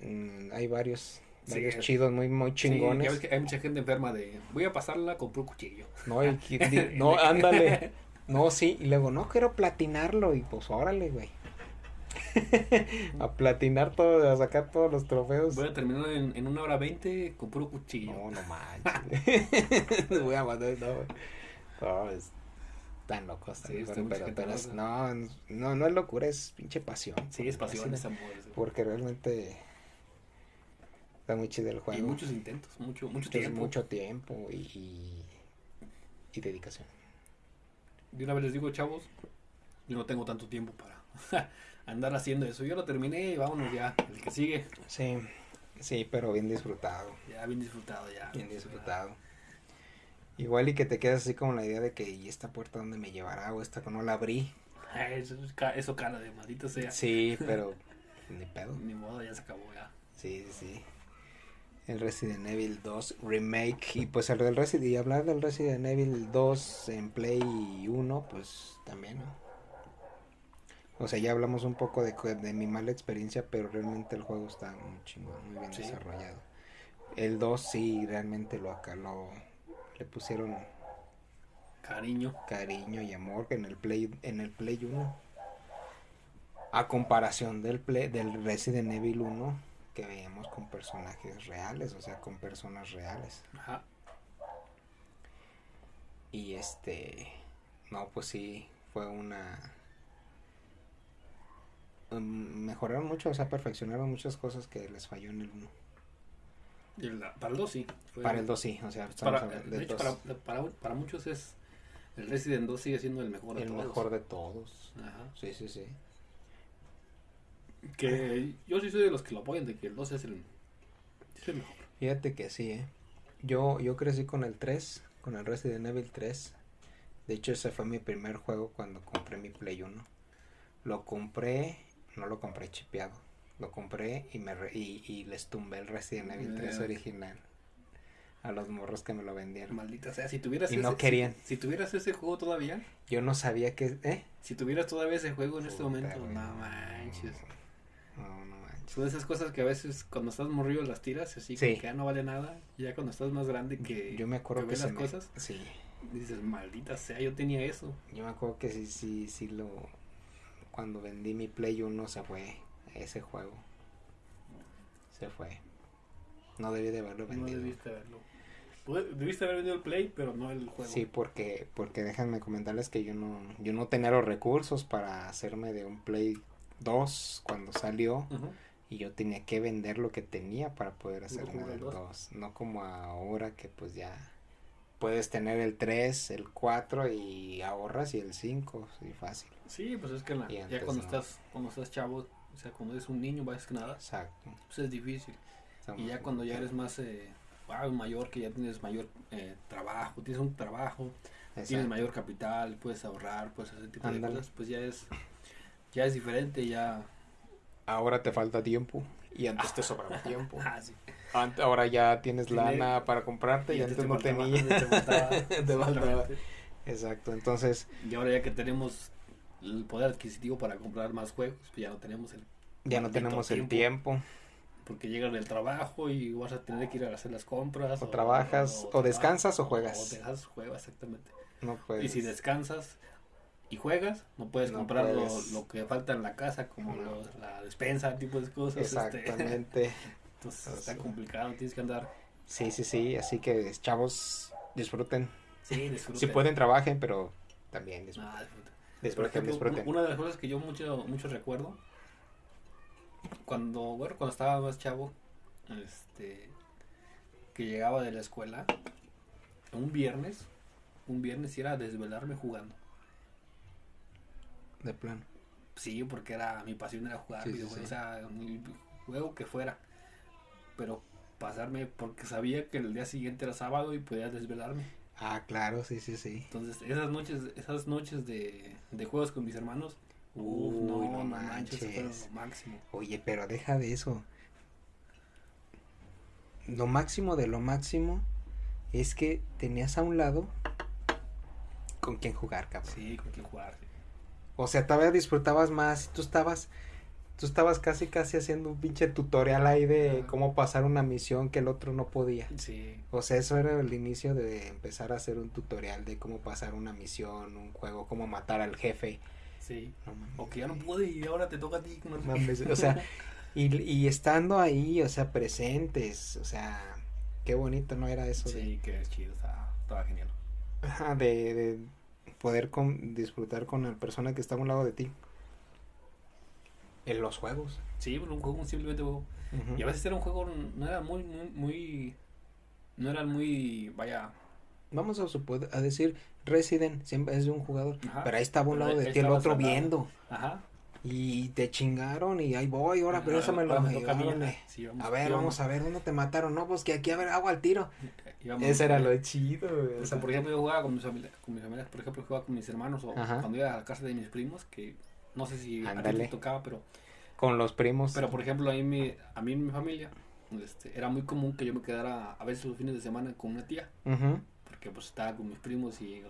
Speaker 1: mm, hay varios, varios chidos, muy, muy
Speaker 2: Sí,
Speaker 1: chingones.
Speaker 2: ya ves que hay mucha gente enferma de. Voy a pasarla con puro cuchillo.
Speaker 1: No, di- no, ándale. No, sí, y luego, no, quiero platinarlo, y pues órale, güey. a platinar todo, a sacar todos los trofeos.
Speaker 2: Voy a terminar en, en una hora veinte con puro cuchillo.
Speaker 1: No, no manches. Voy a mandar, no. No, es- Están locos, están pero, no, no, no es locura, es pinche pasión.
Speaker 2: Sí, es pasión, es amor.
Speaker 1: Porque realmente está muy chido el juego.
Speaker 2: Y muchos intentos, mucho, mucho tiempo.
Speaker 1: Mucho tiempo y, y, dedicación.
Speaker 2: De una vez les digo, chavos, yo no tengo tanto tiempo para andar haciendo eso. Yo lo terminé y vámonos ya, el que sigue.
Speaker 1: Sí, sí, pero bien disfrutado.
Speaker 2: Ya, bien disfrutado, ya.
Speaker 1: Bien disfrutado. Igual y que te quedas así como la idea de que, ¿y esta puerta dónde me llevará? O esta que no la abrí.
Speaker 2: Eso, eso cara de maldito sea.
Speaker 1: Sí, pero ni pedo.
Speaker 2: Ni modo, ya se acabó ya.
Speaker 1: Sí, sí, sí. El Resident Evil 2 Remake. Y pues el del Resident y hablar del Resident Evil 2 en Play 1, pues también, ¿no? O sea, ya hablamos un poco de, de mi mala experiencia, pero realmente el juego está muy chingón, muy bien desarrollado. El 2 sí realmente lo acá lo le pusieron
Speaker 2: cariño,
Speaker 1: cariño y amor en el Play en el Play 1. A comparación del Play, del Resident Evil 1 que veíamos con personajes reales, o sea, con personas reales. Ajá. Y este no, pues sí fue una um, mejoraron mucho, o sea, perfeccionaron muchas cosas que les falló en el 1
Speaker 2: para el 2 sí.
Speaker 1: para el 2 sí, o sea,
Speaker 2: para, de hecho, para, para, para, muchos es. El Resident 2 sigue siendo el mejor
Speaker 1: de todos. El mejor de todos. Ajá. Sí, sí, sí.
Speaker 2: Que yo sí soy de los que lo apoyan, de que el 2 es el, es el mejor.
Speaker 1: Fíjate que sí, ¿eh? Yo, yo crecí con el 3, con el Resident Evil 3. De hecho, ese fue mi primer juego cuando compré mi Play 1. Lo compré, no lo compré chipeado lo compré y, me y, y, les tumbé el Resident Evil 3 original. A los morros que me lo vendieron.
Speaker 2: Maldita sea, si tuvieras
Speaker 1: y ese, no querían.
Speaker 2: Si, tuvieras ese juego todavía.
Speaker 1: Yo no sabía que, ¿eh?
Speaker 2: Si tuvieras todavía ese juego en este momento, no manches.
Speaker 1: No, no manches.
Speaker 2: Son esas cosas que a veces cuando estás morrido las tiras, así que ya no vale nada. Y ya cuando estás más grande que
Speaker 1: yo me acuerdo que,
Speaker 2: las cosas,
Speaker 1: sí.
Speaker 2: dices, maldita sea, yo tenía eso.
Speaker 1: Yo me acuerdo que sí, sí, sí lo cuando vendí mi Play 1 se fue ese juego. Se fue. No debí de haberlo vendido.
Speaker 2: No debiste haberlo. Debiste haber vendido el Play, pero no el juego.
Speaker 1: Sí, porque, porque déjenme comentarles que yo no, yo no tenía los recursos para hacerme de un Play 2 cuando salió. Y yo tenía que vender lo que tenía para poder hacerme del 2. No como ahora que pues ya puedes tener el 3, el 4 y ahorras y el 5, sí, fácil.
Speaker 2: Sí, pues es que ya cuando estás cuando estás chavo o sea, cuando eres un niño, más que nada,
Speaker 1: Exacto.
Speaker 2: pues es difícil. y ya cuando ya eres más eh, mayor, que ya tienes mayor eh, trabajo, tienes un trabajo, tienes mayor capital, puedes ahorrar, puedes hacer ese tipo de cosas, pues ya es, ya es diferente, ya...
Speaker 1: Ahora te falta tiempo y antes te sobraba tiempo. ah, sí. Ahora ya tienes lana para comprarte y, antes, no tenías. te faltaba. Exacto, entonces...
Speaker 2: Y ahora ya que tenemos el poder adquisitivo para comprar más juegos, pues ya no tenemos el
Speaker 1: ya no tenemos el tiempo.
Speaker 2: Porque llegan del trabajo y vas a tener que ir a hacer las compras.
Speaker 1: O, trabajas, o, descansas o juegas.
Speaker 2: O dejas, juegas, exactamente.
Speaker 1: No puedes.
Speaker 2: Y si descansas y juegas, no puedes comprar Lo, que falta en la casa, como la despensa, tipo de cosas.
Speaker 1: Este.
Speaker 2: Entonces está complicado, tienes que andar.
Speaker 1: Sí, sí, sí, así que disfruten.
Speaker 2: disfruten. Sí, disfruten.
Speaker 1: Si pueden, trabajen, pero también disfruten. Ah,
Speaker 2: una de las cosas que yo mucho, mucho recuerdo, cuando, bueno, cuando estaba más chavo, este, que llegaba de la escuela, un viernes, un viernes era desvelarme jugando.
Speaker 1: De plan.
Speaker 2: Sí, porque era mi pasión era jugar videojuegos, o sea, juego que fuera. Pero pasarme porque sabía que el día siguiente era sábado y podía desvelarme.
Speaker 1: Ah, claro, sí, sí, sí.
Speaker 2: Entonces, esas noches, esas noches de, de juegos con mis hermanos,
Speaker 1: uff, no, no, manches.
Speaker 2: lo máximo.
Speaker 1: Oye, pero deja de eso. Lo máximo de lo máximo es que tenías a un lado con quien jugar, cabrón.
Speaker 2: Sí, con quien jugar.
Speaker 1: O sea, todavía disfrutabas más. Tú estabas tú estabas casi casi haciendo un pinche tutorial ahí de cómo pasar una misión que el otro no podía.
Speaker 2: Sí.
Speaker 1: O sea, eso era el inicio de empezar a hacer un tutorial de cómo pasar una misión, un juego, cómo matar al jefe.
Speaker 2: Sí. o que ya no pude y ahora te toca a ti.
Speaker 1: o sea, y, y estando ahí, o sea, presentes, o sea, qué bonito, ¿no era eso?
Speaker 2: Sí, que es chido, estaba, estaba genial.
Speaker 1: Ajá, de, de poder con, disfrutar con la persona que está a un lado de ti. En los juegos.
Speaker 2: Sí, un juego simplemente juego. Y a veces era un juego, no era muy, muy, muy no era muy, vaya...
Speaker 1: Vamos a, a decir, Resident siempre es de un jugador, pero ahí estaba un lado de ti, el otro viendo. Ajá. Y te chingaron y ahí voy, ahora, pero eso me lo... a ver, vamos a ver, ¿dónde te mataron? No, pues que aquí a ver, agua al tiro. Ese era lo chido,
Speaker 2: O sea, por ejemplo, yo jugaba con mis, familias, con mis familias, por ejemplo, jugaba con mis hermanos o cuando iba a la casa de mis primos, que no sé si a ti te tocaba, pero...
Speaker 1: Con los primos.
Speaker 2: Pero, por ejemplo, a mí, a mí en mi familia, este, era muy común que yo me quedara a veces los fines de semana con una tía. Porque pues estaba con mis primos y,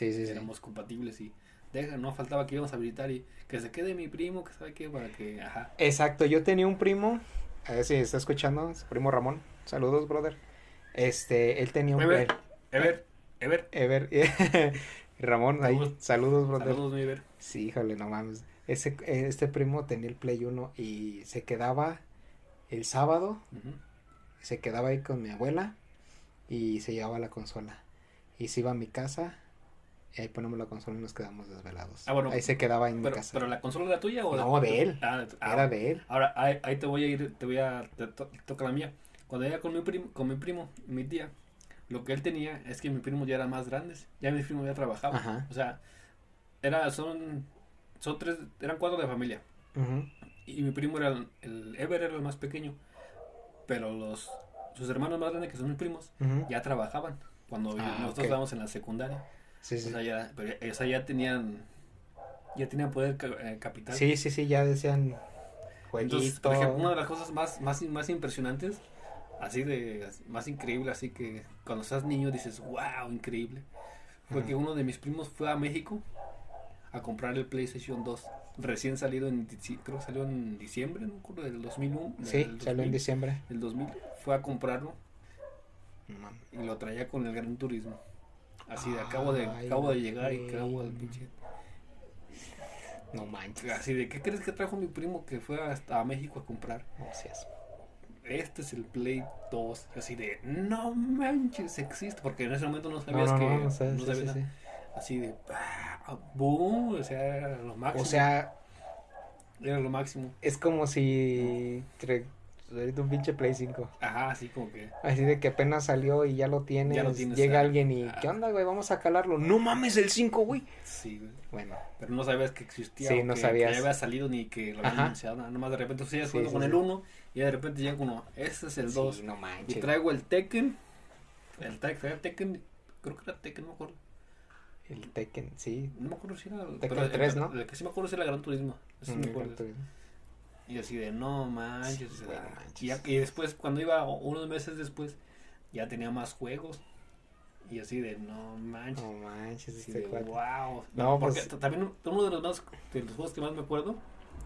Speaker 2: éramos compatibles y deja, no faltaba que íbamos a visitar y que se quede mi primo, que sabe qué, para que, ajá.
Speaker 1: Exacto, yo tenía un primo, a ver si está escuchando, su primo Ramón, saludos, brother. Este, él tenía un...
Speaker 2: Ever, Ever, Ever.
Speaker 1: Ever, Ramón, ahí, saludos, brother.
Speaker 2: Saludos, mi Ever.
Speaker 1: Sí, híjole, no mames. Ese, este primo tenía el Play 1 y se quedaba el sábado, se quedaba ahí con mi abuela y se llevaba la consola. Y se iba a mi casa y ahí ponemos la consola y nos quedamos desvelados. Ah, bueno, ahí se quedaba en
Speaker 2: mi
Speaker 1: casa.
Speaker 2: ¿Pero la consola era tuya o
Speaker 1: No, de él. Ah, ah, era de él.
Speaker 2: Ahora, ahí, te voy a ir, te voy a, te toca la mía. Cuando iba con mi primo, con mi primo, mi tía, lo que él tenía es que mi primo ya era más grandes. Ya mi primo ya trabajaba. O sea, era, son, son tres, eran cuatro de familia. Y mi primo era el, Ever era el más pequeño. Pero los sus hermanos más grandes, que son mis primos, ya trabajaban cuando ah, nosotros estábamos en la secundaria. Sí, sí. O sea, ya, pero, ya tenían ya tenían poder eh, capital.
Speaker 1: Sí, sí, sí, ya decían
Speaker 2: Entonces, por ejemplo, una de las cosas más, más, más impresionantes, así de, más increíble, así que cuando estás niño dices, wow, increíble, fue que uno de mis primos fue a México a comprar el PlayStation 2 recién salido en creo que salió en diciembre no del 2001
Speaker 1: sí salió en diciembre.
Speaker 2: del 2000 fue a comprarlo y lo traía con el Gran Turismo. Así de acabo de acabo de llegar y acabo del pinche
Speaker 1: no manches.
Speaker 2: Así de qué crees que trajo mi primo que fue hasta a México a comprar
Speaker 1: Gracias.
Speaker 2: Este es el Play 2 así de no manches existe porque en ese momento no sabías que no, sabías así de boom, o sea, era lo máximo.
Speaker 1: O sea,
Speaker 2: era lo máximo.
Speaker 1: Es como si ahorita un pinche Play 5.
Speaker 2: Ajá, así como que.
Speaker 1: Así de que apenas salió y ya lo tienes. Ya lo tienes llega alguien y, ¿qué onda, güey? Vamos a calarlo. No mames el 5, güey.
Speaker 2: Sí, güey.
Speaker 1: Bueno.
Speaker 2: Pero no sabías que existía.
Speaker 1: Sí, no sabías.
Speaker 2: Que ya había salido ni que lo habían anunciado. Nada más de repente tú sigues jugando con el 1 y de repente llega uno, este es el 2.
Speaker 1: no manches.
Speaker 2: Y traigo el Tekken. El Tekken, creo que era Tekken, no me acuerdo.
Speaker 1: El Tekken, sí.
Speaker 2: No me acuerdo si era.
Speaker 1: Tekken 3, ¿no?
Speaker 2: El que sí me acuerdo si era Gran Turismo. Eso me acuerdo. Y así de, no manches. Y, y, después, cuando iba unos meses después, ya tenía más juegos. Y así de, no manches.
Speaker 1: No manches,
Speaker 2: este Wow. No, porque pues también uno de los, más, de los juegos que más me acuerdo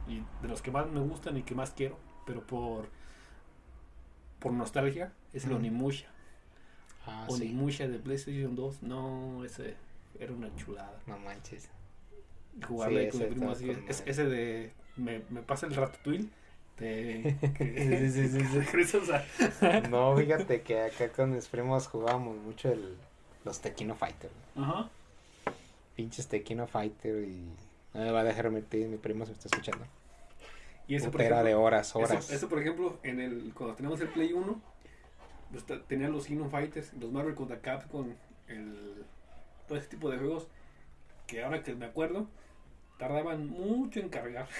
Speaker 2: y de los que más me gustan y que más quiero, pero por por nostalgia, es el Onimusha. Ah, Onimusha de PlayStation 2. No, ese era una chulada.
Speaker 1: No manches.
Speaker 2: Jugarle sí, con mi primo así. Es, ese de. Me, me pasa el Ratatouille. Sí,
Speaker 1: no, fíjate que acá con mis primos jugábamos mucho el, los Tequino Fighter. Ajá. Pinches Tequino Fighter y no me va a dejar meter, mi primo se me está escuchando.
Speaker 2: Y eso
Speaker 1: por de horas, horas.
Speaker 2: Eso, por ejemplo, en el, cuando teníamos el Play 1, pues, tenían los Kino Fighters, los Marvel contra Capcom, el todo ese tipo de juegos que ahora que me acuerdo, tardaban mucho en cargar.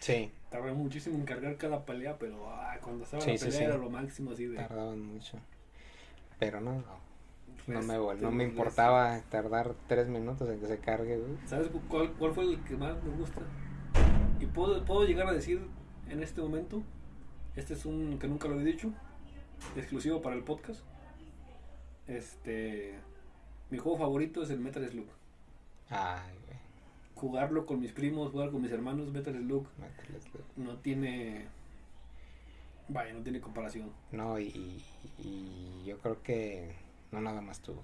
Speaker 1: Sí.
Speaker 2: tardaban muchísimo en cargar cada pelea, pero ah, cuando estaba la pelea era lo máximo así de...
Speaker 1: Tardaban mucho. Pero no, no me, no me importaba tardar tres minutos en que se cargue,
Speaker 2: ¿Sabes cuál, cuál fue el que más me gusta? Y puedo, puedo llegar a decir en este momento, este es un que nunca lo he dicho, exclusivo para el podcast. Este mi juego favorito es el Metal Slug.
Speaker 1: Ay, güey.
Speaker 2: Jugarlo con mis primos, jugar con mis hermanos, Metal Slug. Metal Slug. No tiene. Vaya, no tiene comparación.
Speaker 1: No, y, y yo creo que. No nada más tú.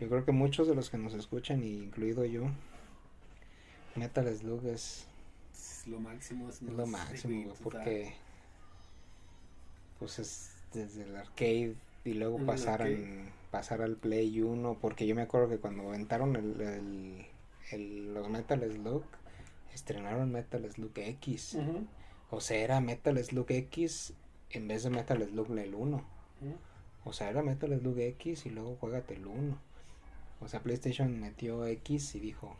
Speaker 1: Yo creo que muchos de los que nos escuchan, incluido yo, Metal Slug es.
Speaker 2: Es lo máximo. Es,
Speaker 1: lo máximo, porque. Pues es desde el arcade y luego pasaron pasar al Play 1, porque yo me acuerdo que cuando aventaron el, el, el- los Metal Slug, estrenaron Metal Slug X. O sea, era Metal Slug X en vez de Metal Slug el 1.
Speaker 2: ujú.
Speaker 1: O sea, era Metal Slug X y luego juégate el 1. O sea, PlayStation metió X y dijo,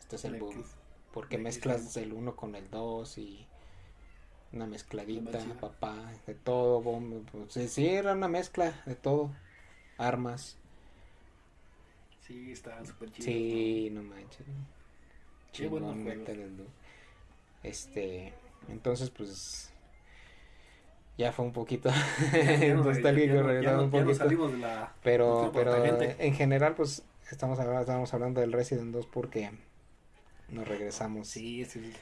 Speaker 1: este es el
Speaker 2: El
Speaker 1: boom.
Speaker 2: X.
Speaker 1: Porque mezclas el 1 con el 2 y una mezcladita, papá, de todo, bomba. Pues, sí, era una mezcla de todo. Armas.
Speaker 2: Sí, está súper chido.
Speaker 1: Sí, no manches.
Speaker 2: Qué
Speaker 1: Slug. Este, entonces pues ya fue un poquito nostálgico
Speaker 2: no- no-
Speaker 1: un poquito.
Speaker 2: salimos de la...
Speaker 1: Pero, pero en general, pues estamos hablando, estábamos hablando del Resident 2 porque nos regresamos
Speaker 2: Sí, es el-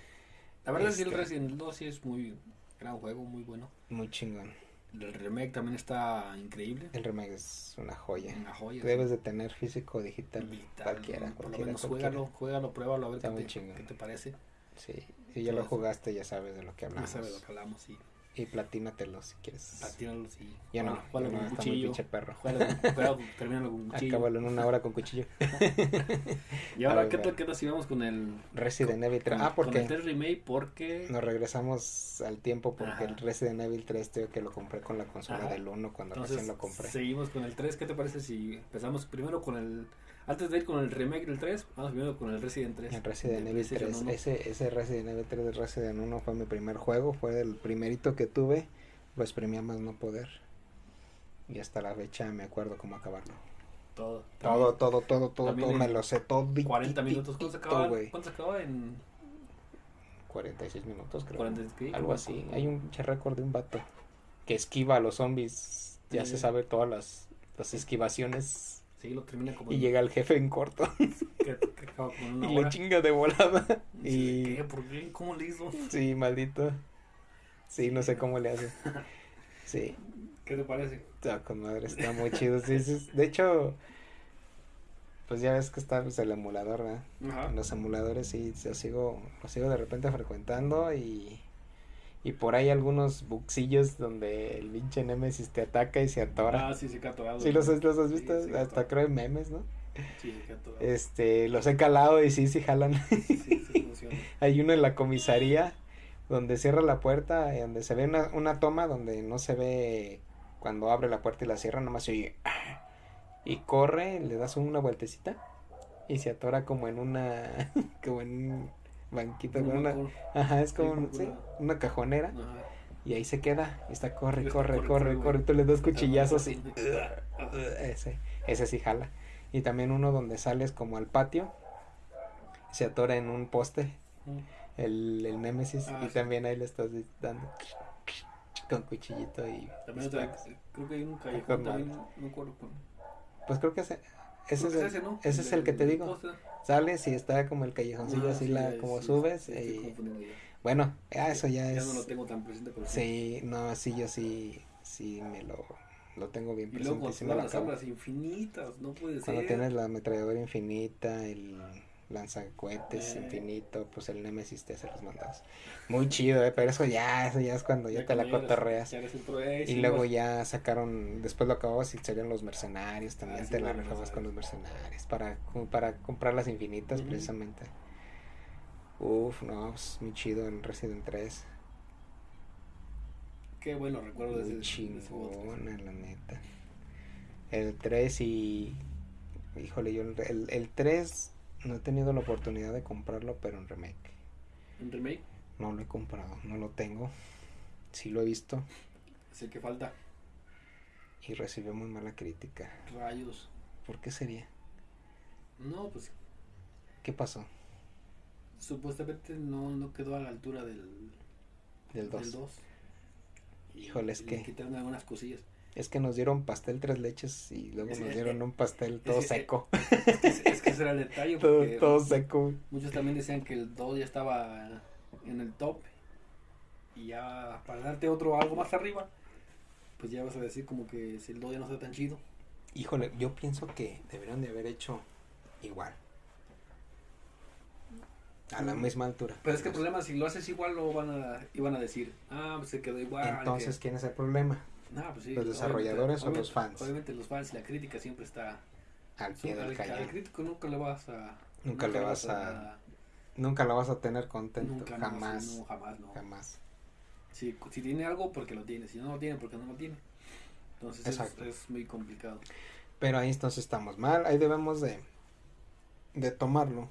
Speaker 2: La verdad es que el
Speaker 1: Este.
Speaker 2: Resident 2 sí es muy gran juego, muy bueno.
Speaker 1: muy chingón.
Speaker 2: El remake también está increíble.
Speaker 1: El remake es una joya.
Speaker 2: Una joya.
Speaker 1: Debes de tener físico o digital,
Speaker 2: Digital,
Speaker 1: cualquiera,
Speaker 2: Por lo
Speaker 1: cualquiera,
Speaker 2: menos
Speaker 1: cualquiera.
Speaker 2: juégalo, juégalo, pruébalo a ver qué te, qué te parece.
Speaker 1: Sí, si ya lo jugaste ya sabes de lo que
Speaker 2: Ya
Speaker 1: hablamos.
Speaker 2: sabes lo que hablamos y
Speaker 1: Y platínatelo si quieres.
Speaker 2: platínalos y
Speaker 1: Ya no,
Speaker 2: con
Speaker 1: está muy pinche perro.
Speaker 2: Juégalo, termínalo con cuchillo.
Speaker 1: Acábalo en una hora con cuchillo.
Speaker 2: Y ahora,
Speaker 1: ver,
Speaker 2: ¿qué tal si vamos con el,
Speaker 1: Resident Evil 3.
Speaker 2: con,
Speaker 1: Ah,
Speaker 2: con
Speaker 1: porque
Speaker 2: el 3 remake? Porque
Speaker 1: nos regresamos al tiempo porque
Speaker 2: Ajá.
Speaker 1: el Resident Evil 3 tengo que lo compré con la consola
Speaker 2: Ajá.
Speaker 1: del 1 cuando
Speaker 2: entonces
Speaker 1: recién lo compré.
Speaker 2: seguimos con el 3. ¿Qué te parece si empezamos primero con el... Antes de ir con el remake del 3, vamos primero con el Resident 3.
Speaker 1: El Resident
Speaker 2: de
Speaker 1: Evil
Speaker 2: PlayStation
Speaker 1: 3.
Speaker 2: 1.
Speaker 1: Ese, ese Resident Evil 3 de Resident 1 fue mi primer juego. Fue el primerito que tuve. Lo exprimí a más no poder. Y hasta la fecha me acuerdo cómo acabarlo.
Speaker 2: Todo.
Speaker 1: Todo, todo, todo, todo,
Speaker 2: también
Speaker 1: todo.
Speaker 2: en
Speaker 1: Me lo sé todo.
Speaker 2: 40 minutos. ¿Cuánto se acaba? ¿Cuánto se acaba en
Speaker 1: 46 minutos, creo.
Speaker 2: 40 qué?
Speaker 1: Algo así. Hay un récord de un vato que esquiva a los zombies. Ya
Speaker 2: Sí.
Speaker 1: se sabe todas las, las esquivaciones.
Speaker 2: Sí, lo termina como...
Speaker 1: Y
Speaker 2: en-
Speaker 1: llega el jefe en corto.
Speaker 2: que, que acaba como en una
Speaker 1: y le
Speaker 2: hora.
Speaker 1: chinga de volada.
Speaker 2: Y...
Speaker 1: Y.
Speaker 2: ¿Qué? ¿Por qué? ¿Cómo le hizo?
Speaker 1: Sí, maldito. Sí, no sé cómo le hace. Sí,
Speaker 2: ¿Qué te parece?
Speaker 1: está con madre, está muy chido. Sí, sí, De hecho, pues ya ves que está pues, el emulador, ¿verdad?
Speaker 2: Ajá.
Speaker 1: Los emuladores sí, lo sigo, lo sigo de repente frecuentando y, y por ahí algunos buxillos donde el pinche Nemesis te ataca y se atora.
Speaker 2: Ah, sí, se queda atorado.
Speaker 1: Sí, los, has- los has
Speaker 2: Sí,
Speaker 1: visto, hasta creo en memes, ¿no?
Speaker 2: Sí, se queda atorado.
Speaker 1: Este, los he calado y sí, sí jalan.
Speaker 2: Sí, sí funciona.
Speaker 1: Hay uno en la comisaría donde cierra la puerta, y donde se ve una, una toma donde no se ve cuando abre la puerta y la cierra, nomás se oye. Y corre, le das una vueltecita y se atora como en una. como en banquito. Con una, ajá, es como un- sí,
Speaker 2: una-
Speaker 1: cajonera
Speaker 2: Ajá.
Speaker 1: y ahí se queda. Y está corre,
Speaker 2: Y
Speaker 1: corre,
Speaker 2: corre,
Speaker 1: corre,
Speaker 2: corre.
Speaker 1: Tú le das cuchillazos y. Ese, ese sí jala. Y también uno donde sales como al patio, se atora en un poste el, el Némesis
Speaker 2: Ah,
Speaker 1: y
Speaker 2: sí.
Speaker 1: también ahí le estás dando con cuchillito y
Speaker 2: También otra, creo que hay un callejón también, no acuerdo. con-
Speaker 1: pues creo que ese, ese, es,
Speaker 2: que
Speaker 1: el,
Speaker 2: ¿no?
Speaker 1: ese es el que te digo
Speaker 2: poste.
Speaker 1: sales y está como el callejoncillo
Speaker 2: Ah,
Speaker 1: así
Speaker 2: sí,
Speaker 1: la
Speaker 2: ya,
Speaker 1: como
Speaker 2: sí,
Speaker 1: subes
Speaker 2: sí, estoy
Speaker 1: y
Speaker 2: ya.
Speaker 1: bueno eso ya,
Speaker 2: Ya
Speaker 1: es
Speaker 2: no lo tengo tan presente, pero
Speaker 1: sí no sí yo sí sí me lo lo tengo bien
Speaker 2: luego
Speaker 1: presente y
Speaker 2: con
Speaker 1: me lo
Speaker 2: las armas infinitas, no puede
Speaker 1: cuando
Speaker 2: ser.
Speaker 1: tienes la ametralladora infinita el lanzacohetes
Speaker 2: Eh.
Speaker 1: infinito pues el Némesis te hace los mandados muy chido eh pero eso ya eso ya es cuando ya, te la cotorreas Y
Speaker 2: sí,
Speaker 1: luego ya sacaron, después lo acababas y salieron los mercenarios, también
Speaker 2: Ah, sí,
Speaker 1: te la
Speaker 2: los
Speaker 1: rifabas con los
Speaker 2: mercenarios.
Speaker 1: para, para comprar las infinitas precisamente. Uf, no, pues muy chido en Resident 3.
Speaker 2: Qué bueno recuerdo
Speaker 1: Muy
Speaker 2: de ese juego.
Speaker 1: chingona, la neta. El 3 y... Híjole, yo el, el 3 no he tenido la oportunidad de comprarlo, pero en remake.
Speaker 2: Un remake,
Speaker 1: No lo he comprado, no lo tengo. Sí lo he visto
Speaker 2: es el que falta.
Speaker 1: y recibió muy mala crítica.
Speaker 2: Rayos.
Speaker 1: ¿Por qué sería?
Speaker 2: No, pues
Speaker 1: ¿Qué pasó?
Speaker 2: supuestamente no, no quedó a la altura del,
Speaker 1: Del 2.
Speaker 2: del 2.
Speaker 1: Híjole, es que-
Speaker 2: le quitaron algunas cosillas.
Speaker 1: Es que nos dieron pastel tres leches y luego
Speaker 2: Es-
Speaker 1: nos dieron un pastel todo
Speaker 2: es-
Speaker 1: seco.
Speaker 2: Es que, es que ese era el detalle.
Speaker 1: todo, seco.
Speaker 2: Muchos también decían que el 2 ya estaba en el top. Y ya para darte otro algo más arriba, pues ya vas a decir como que si el 2 ya no está tan chido.
Speaker 1: Híjole, yo pienso que deberían de haber hecho igual. A la
Speaker 2: Mm.
Speaker 1: misma altura.
Speaker 2: Pero es que el problema, si lo haces igual, lo van a, iban a decir, ah, pues se quedó igual.
Speaker 1: Entonces,
Speaker 2: que-
Speaker 1: ¿quién es el problema?
Speaker 2: Pues sí,
Speaker 1: los desarrolladores o los fans.
Speaker 2: Obviamente los fans y la crítica siempre está...
Speaker 1: Al pie del
Speaker 2: al, al
Speaker 1: cañón.
Speaker 2: crítico nunca le vas a...
Speaker 1: Nunca le vas a- Nunca la vas a tener contento.
Speaker 2: Nunca,
Speaker 1: jamás.
Speaker 2: no, jamás, no.
Speaker 1: Jamás.
Speaker 2: Si, si tiene algo, porque lo tiene. Si no lo tiene, porque no lo tiene. Entonces es, es muy complicado.
Speaker 1: Pero ahí entonces estamos mal. Ahí debemos de, de tomarlo.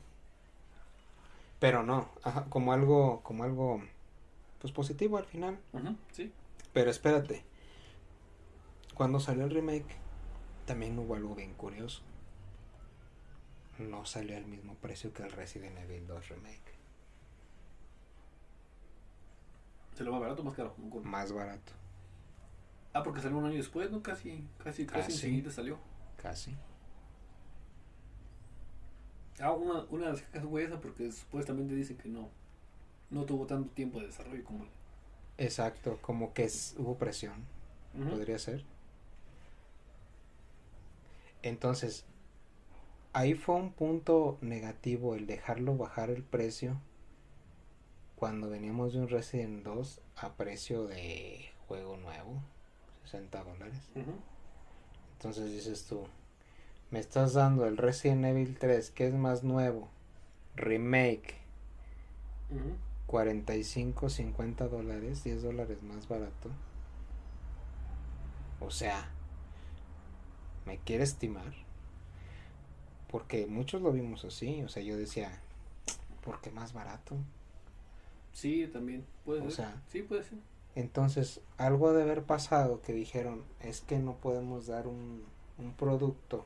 Speaker 1: Pero no, ajá, como algo, como algo, pues positivo al final.
Speaker 2: Sí.
Speaker 1: Pero espérate. Cuando salió el remake, también hubo algo bien curioso. No salió al mismo precio que el Resident Evil 2 Remake.
Speaker 2: ¿Se lo va barato o más caro?
Speaker 1: Más barato,
Speaker 2: Ah, porque salió un año después, ¿no? Casi, casi, casi
Speaker 1: Casi.
Speaker 2: enseguida salió.
Speaker 1: casi.
Speaker 2: Ah, una, una de las quejas fue esa porque supuestamente dicen que no. No tuvo tanto tiempo de desarrollo como el.
Speaker 1: Exacto, como que es- hubo presión. Podría ser. Entonces, ahí fue un punto negativo el dejarlo bajar el precio cuando veníamos de un Resident 2 a precio de juego nuevo, 60 dólares.
Speaker 2: Ujú.
Speaker 1: Entonces dices tú, me estás dando el Resident Evil 3, que es más nuevo, remake,
Speaker 2: Ujú.
Speaker 1: 45, 50 dólares, 10 dólares más barato. O sea, ¿me quiere estimar? Porque muchos lo vimos así, o sea, yo decía, ¿por qué más barato?
Speaker 2: Sí, también. Puede
Speaker 1: O
Speaker 2: ser.
Speaker 1: sea,
Speaker 2: sí, puede ser.
Speaker 1: Entonces, algo de haber pasado que dijeron, es que no podemos dar un, un producto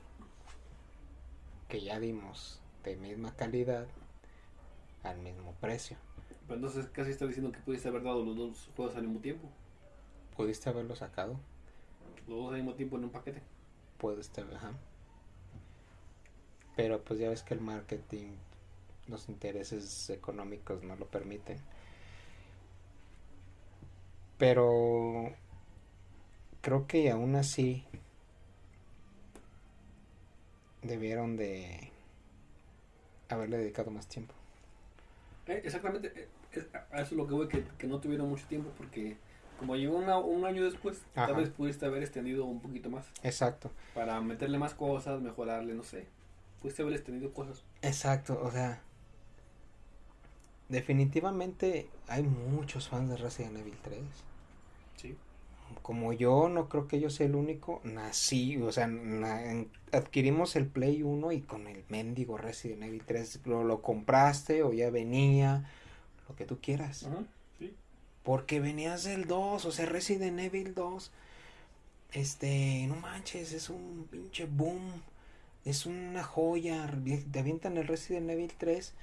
Speaker 1: que ya dimos de misma calidad al mismo precio.
Speaker 2: Pero entonces casi está diciendo que pudiste haber dado los dos juegos al mismo tiempo.
Speaker 1: Pudiste haberlo sacado,
Speaker 2: Los dos al mismo tiempo en un paquete.
Speaker 1: Pudiste, ajá. Pero pues ya ves que el marketing, los intereses económicos no lo permiten. Pero creo que aún así debieron de haberle dedicado más tiempo.
Speaker 2: Eh, exactamente. eh, eso es lo que voy, que no tuvieron mucho tiempo porque como llegó una- un año después,
Speaker 1: Ajá.
Speaker 2: tal vez pudiste haber extendido un poquito más.
Speaker 1: Exacto,
Speaker 2: Para meterle más cosas, mejorarle, no sé. Pudiste haber extendido cosas.
Speaker 1: exacto, o sea, definitivamente hay muchos fans de Resident Evil 3.
Speaker 2: Sí.
Speaker 1: como yo, no creo que yo sea el único, nací, o sea, na- adquirimos el Play 1 y con el mendigo Resident Evil 3 lo, lo compraste o ya venía, lo que tú quieras.
Speaker 2: Ajá.
Speaker 1: Porque venías del 2, o sea, Resident Evil 2, este, no manches, es un pinche boom, es una joya, te avientan el Resident Evil 3,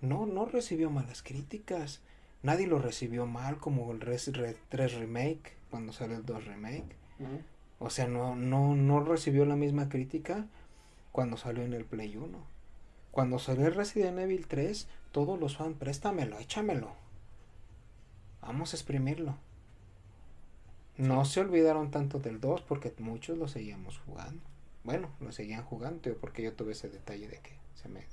Speaker 1: no, no recibió malas críticas, nadie lo recibió mal como el Resident 3 Remake, cuando salió el 2 Remake, o sea, no, no, no recibió la misma crítica cuando salió en el Play 1. Cuando salió el Resident Evil 3, todos los fans, préstamelo, échamelo. Vamos a exprimirlo. No se olvidaron tanto del 2 porque muchos lo seguíamos jugando. Bueno, lo seguían jugando, tío, porque yo tuve ese detalle de que se me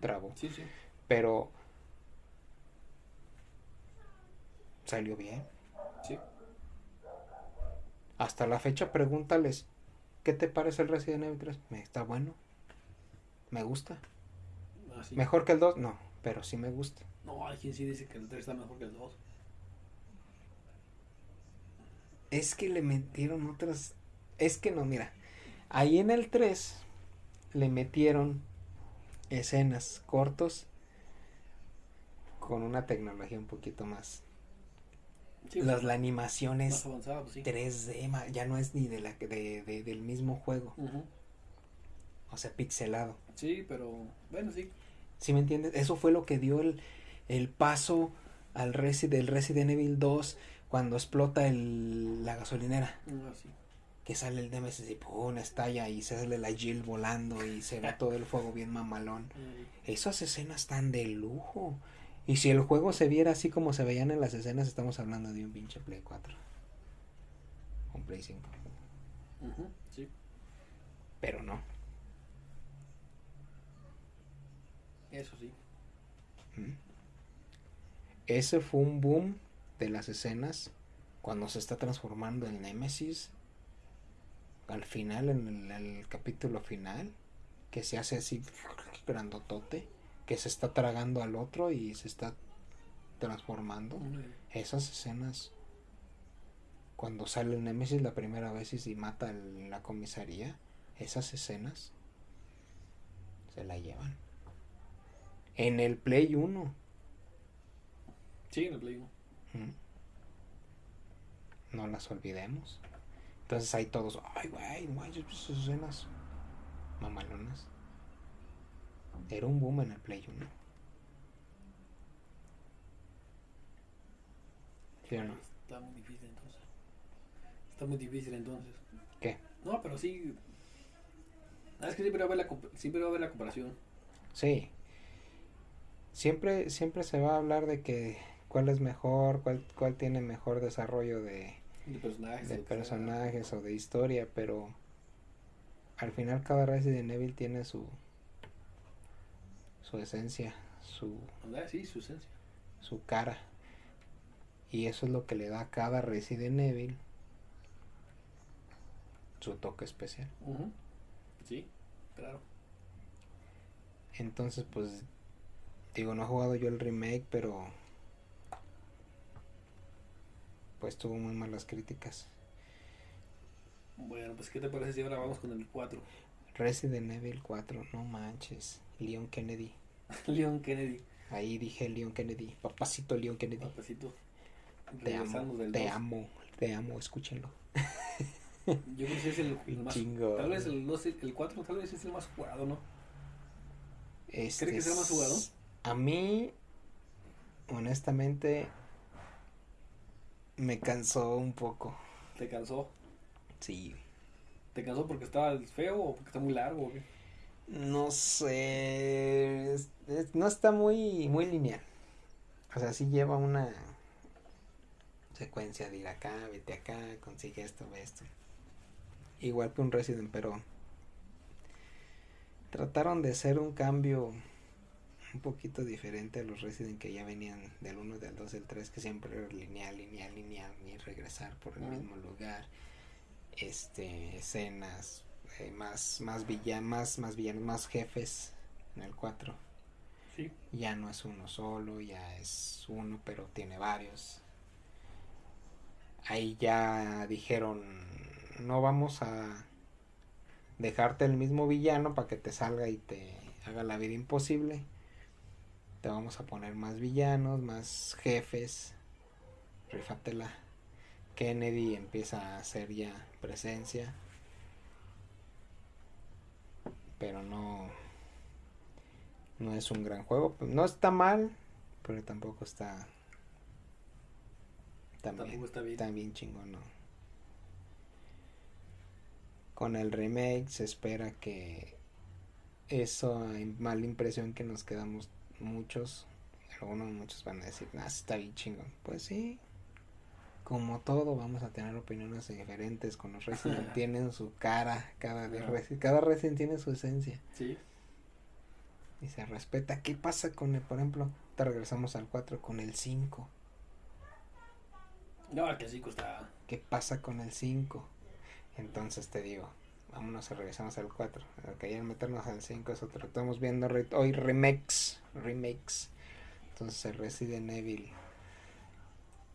Speaker 1: trabó.
Speaker 2: Sí, sí.
Speaker 1: Pero salió bien.
Speaker 2: Sí.
Speaker 1: Hasta la fecha pregúntales, ¿qué te parece el Resident Evil 3? Me está bueno. Me gusta.
Speaker 2: Así.
Speaker 1: Mejor que el 2, no, pero sí me gusta.
Speaker 2: No, hay quien sí dice que el 3 está mejor que el 2.
Speaker 1: Es que le metieron otras. Es que no, mira. Ahí en el 3 le metieron escenas cortos con una tecnología un poquito más.
Speaker 2: Sí,
Speaker 1: Las, la animación es
Speaker 2: avanzado, pues sí.
Speaker 1: 3D, ma- ya no es ni de la de, de- del mismo juego, o sea, pixelado.
Speaker 2: Sí, pero bueno, sí.
Speaker 1: ¿Sí me entiendes? Eso fue lo que dio el, el paso al Resi, del Resident Evil 2 cuando explota el, la gasolinera.
Speaker 2: Ah, sí.
Speaker 1: Que sale el Nemesis y pum, estalla y sale la Jill volando y se ve todo el fuego bien mamalón.
Speaker 2: Mm,
Speaker 1: Esas escenas están de lujo. Y si el juego se viera así como se veían en las escenas, estamos hablando de un pinche Play 4. Un Play 5.
Speaker 2: ujú, Sí.
Speaker 1: Pero no.
Speaker 2: Eso sí.
Speaker 1: ¿Mm? Ese fue un boom de las escenas cuando se está transformando en Némesis, al final, en el, capítulo final, que se hace así grandotote, que se está tragando al otro y se está transformando. Esas escenas, cuando sale el Némesis la primera vez y mata en la comisaría, esas escenas se la llevan. En el Play 1.
Speaker 2: Sí, en el Play 1.
Speaker 1: No las olvidemos. Entonces ahí todos, ay, güey, no esas escenas mamalonas. Era un boom en el Play 1.
Speaker 2: ¿Sí o no? Está muy difícil entonces. Está muy difícil entonces.
Speaker 1: ¿Qué?
Speaker 2: No, pero sí. Ah, es que siempre va a haber la, siempre va a haber la comparación.
Speaker 1: Sí. Siempre, siempre se va a hablar de que cuál es mejor, cuál, cuál tiene mejor desarrollo de,
Speaker 2: de personajes,
Speaker 1: de personajes o de historia, pero al final cada Resident Evil tiene su su esencia, su
Speaker 2: sí, su esencia,
Speaker 1: su cara. Y eso es lo que le da a cada Resident Evil su toque especial.
Speaker 2: Sí, claro.
Speaker 1: Entonces, pues digo, no he jugado yo el remake, pero pues tuvo muy malas críticas.
Speaker 2: Bueno, pues ¿qué te parece si ahora vamos con el 4?
Speaker 1: Resident Evil 4, no manches. Leon Kennedy.
Speaker 2: Leon Kennedy.
Speaker 1: Ahí dije Leon Kennedy. Papacito Leon Kennedy.
Speaker 2: Papacito.
Speaker 1: Te amo, te amo, te amo, escúchenlo.
Speaker 2: Yo creo que es el, más. Chingo. Tal vez el, el 4 tal vez es el más jugado, ¿no?
Speaker 1: Este
Speaker 2: ¿Crees que es el más jugado?
Speaker 1: A mí, honestamente, me cansó un poco.
Speaker 2: ¿Te cansó?
Speaker 1: Sí.
Speaker 2: ¿Te cansó porque estaba feo o porque está muy largo?
Speaker 1: No sé. no está muy, muy lineal. O sea, sí lleva una secuencia de ir acá, vete acá, consigue esto, ve esto. Igual que un Resident, pero trataron de hacer un cambio un poquito diferente a los Resident que ya venían del 1, del 2, del 3, que siempre era lineal, lineal, lineal, y regresar por el mismo lugar. Este, escenas, eh, más, más villanos, más, villanos, más jefes en el 4.
Speaker 2: Sí.
Speaker 1: Ya no es uno solo, ya es uno, pero tiene varios. Ahí ya dijeron, no vamos a dejarte el mismo villano para que te salga y te haga la vida imposible vamos a poner más villanos, más jefes. Rifatela. Kennedy empieza a hacer ya presencia. Pero no. No es un gran juego. No está mal, pero tampoco está. También, está bien. También chingón, ¿no? Con el remake se espera que eso, mala impresión que nos quedamos muchos, algunos muchos van a decir, ah, está bien chingón. Pues sí, como todo, vamos a tener opiniones diferentes. Con los Resident tienen su cara, cada, de cada Resident tiene su esencia.
Speaker 2: Sí.
Speaker 1: Y se respeta. ¿Qué pasa con el, por ejemplo, te regresamos al 4 con el 5?
Speaker 2: No, que el 5 está.
Speaker 1: ¿Qué pasa con el 5? Entonces te digo, vámonos a regresamos al 4. Ok, al meternos al 5 es otro. Estamos viendo hoy remakes. Remakes. Entonces Resident Evil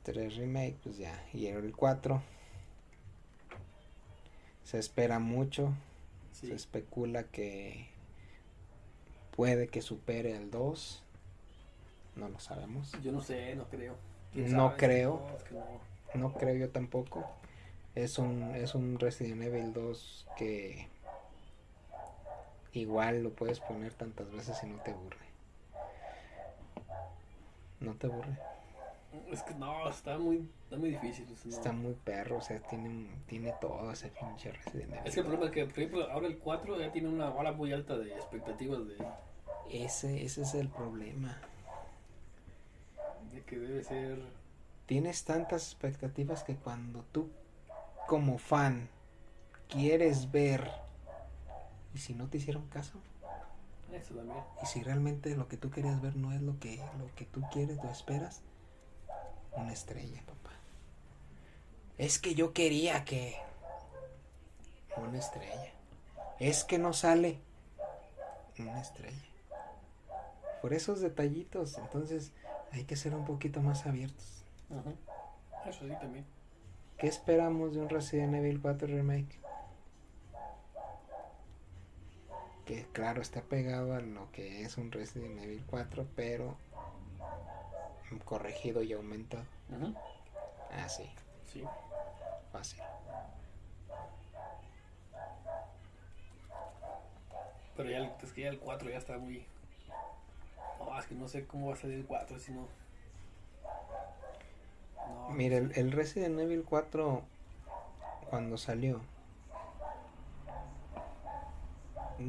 Speaker 1: 3 remake, pues ya. Y el 4. Se espera mucho. Se especula que puede que supere al 2. No lo sabemos.
Speaker 2: Yo no sé, no creo.
Speaker 1: No creo. no creo yo tampoco es un, es un Resident Evil 2 que igual lo puedes poner tantas veces y no te aburre. No te aburre.
Speaker 2: Es que no, está muy, está muy difícil.
Speaker 1: Está muy perro, o sea, tiene, tiene todo ese pinche Resident Evil.
Speaker 2: Es que el problema es que, por ejemplo, ahora el 4 ya tiene una bala muy alta de expectativas de...
Speaker 1: Ese, ese es el problema.
Speaker 2: De que debe ser...
Speaker 1: Tienes tantas expectativas que cuando tú como fan quieres ver y si no te hicieron caso
Speaker 2: eso también
Speaker 1: y si realmente lo que tú querías ver no es lo que lo que tú quieres o esperas una estrella papá Es que yo quería que... Una estrella. Es que no sale. Una estrella. Por esos detallitos, entonces hay que ser un poquito más abiertos.
Speaker 2: Ajá. Eso sí también.
Speaker 1: ¿Qué esperamos de un Resident Evil 4 Remake? Que claro, está pegado a lo que es un Resident Evil 4, pero corregido y aumentado. Ah, sí,
Speaker 2: Sí.
Speaker 1: fácil.
Speaker 2: Pero ya el, es que ya el 4 ya está muy. No, es que no sé cómo va a salir el 4 si no. No,
Speaker 1: Mira, el, el Resident Evil 4, cuando salió,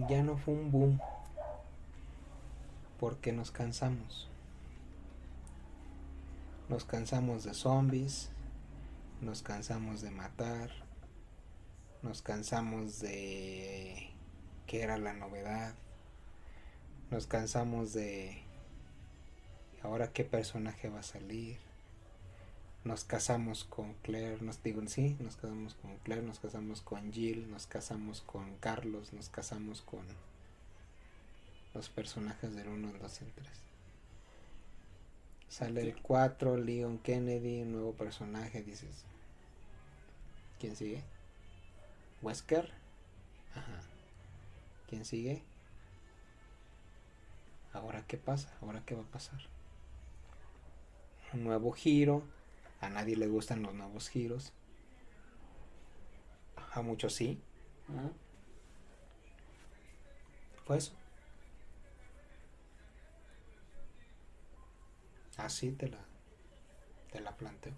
Speaker 1: ya no fue un boom. Porque nos cansamos. Nos cansamos de zombies. Nos cansamos de matar. Nos cansamos de que era la novedad. Nos cansamos de ahora qué personaje va a salir nos casamos con Claire, nos digo, sí, nos casamos con Claire, nos casamos con Jill, nos casamos con Carlos, nos casamos con los personajes del 1, el 2 y el 3. Sale el 4, Leon Kennedy, nuevo personaje, dices. ¿Quién sigue? Wesker. Ajá. ¿Quién sigue? Ahora qué pasa? Ahora qué va a pasar? Un nuevo giro. A nadie le gustan los nuevos giros. A muchos sí.
Speaker 2: Ajá.
Speaker 1: Fue eso. Así te la, te la planteo.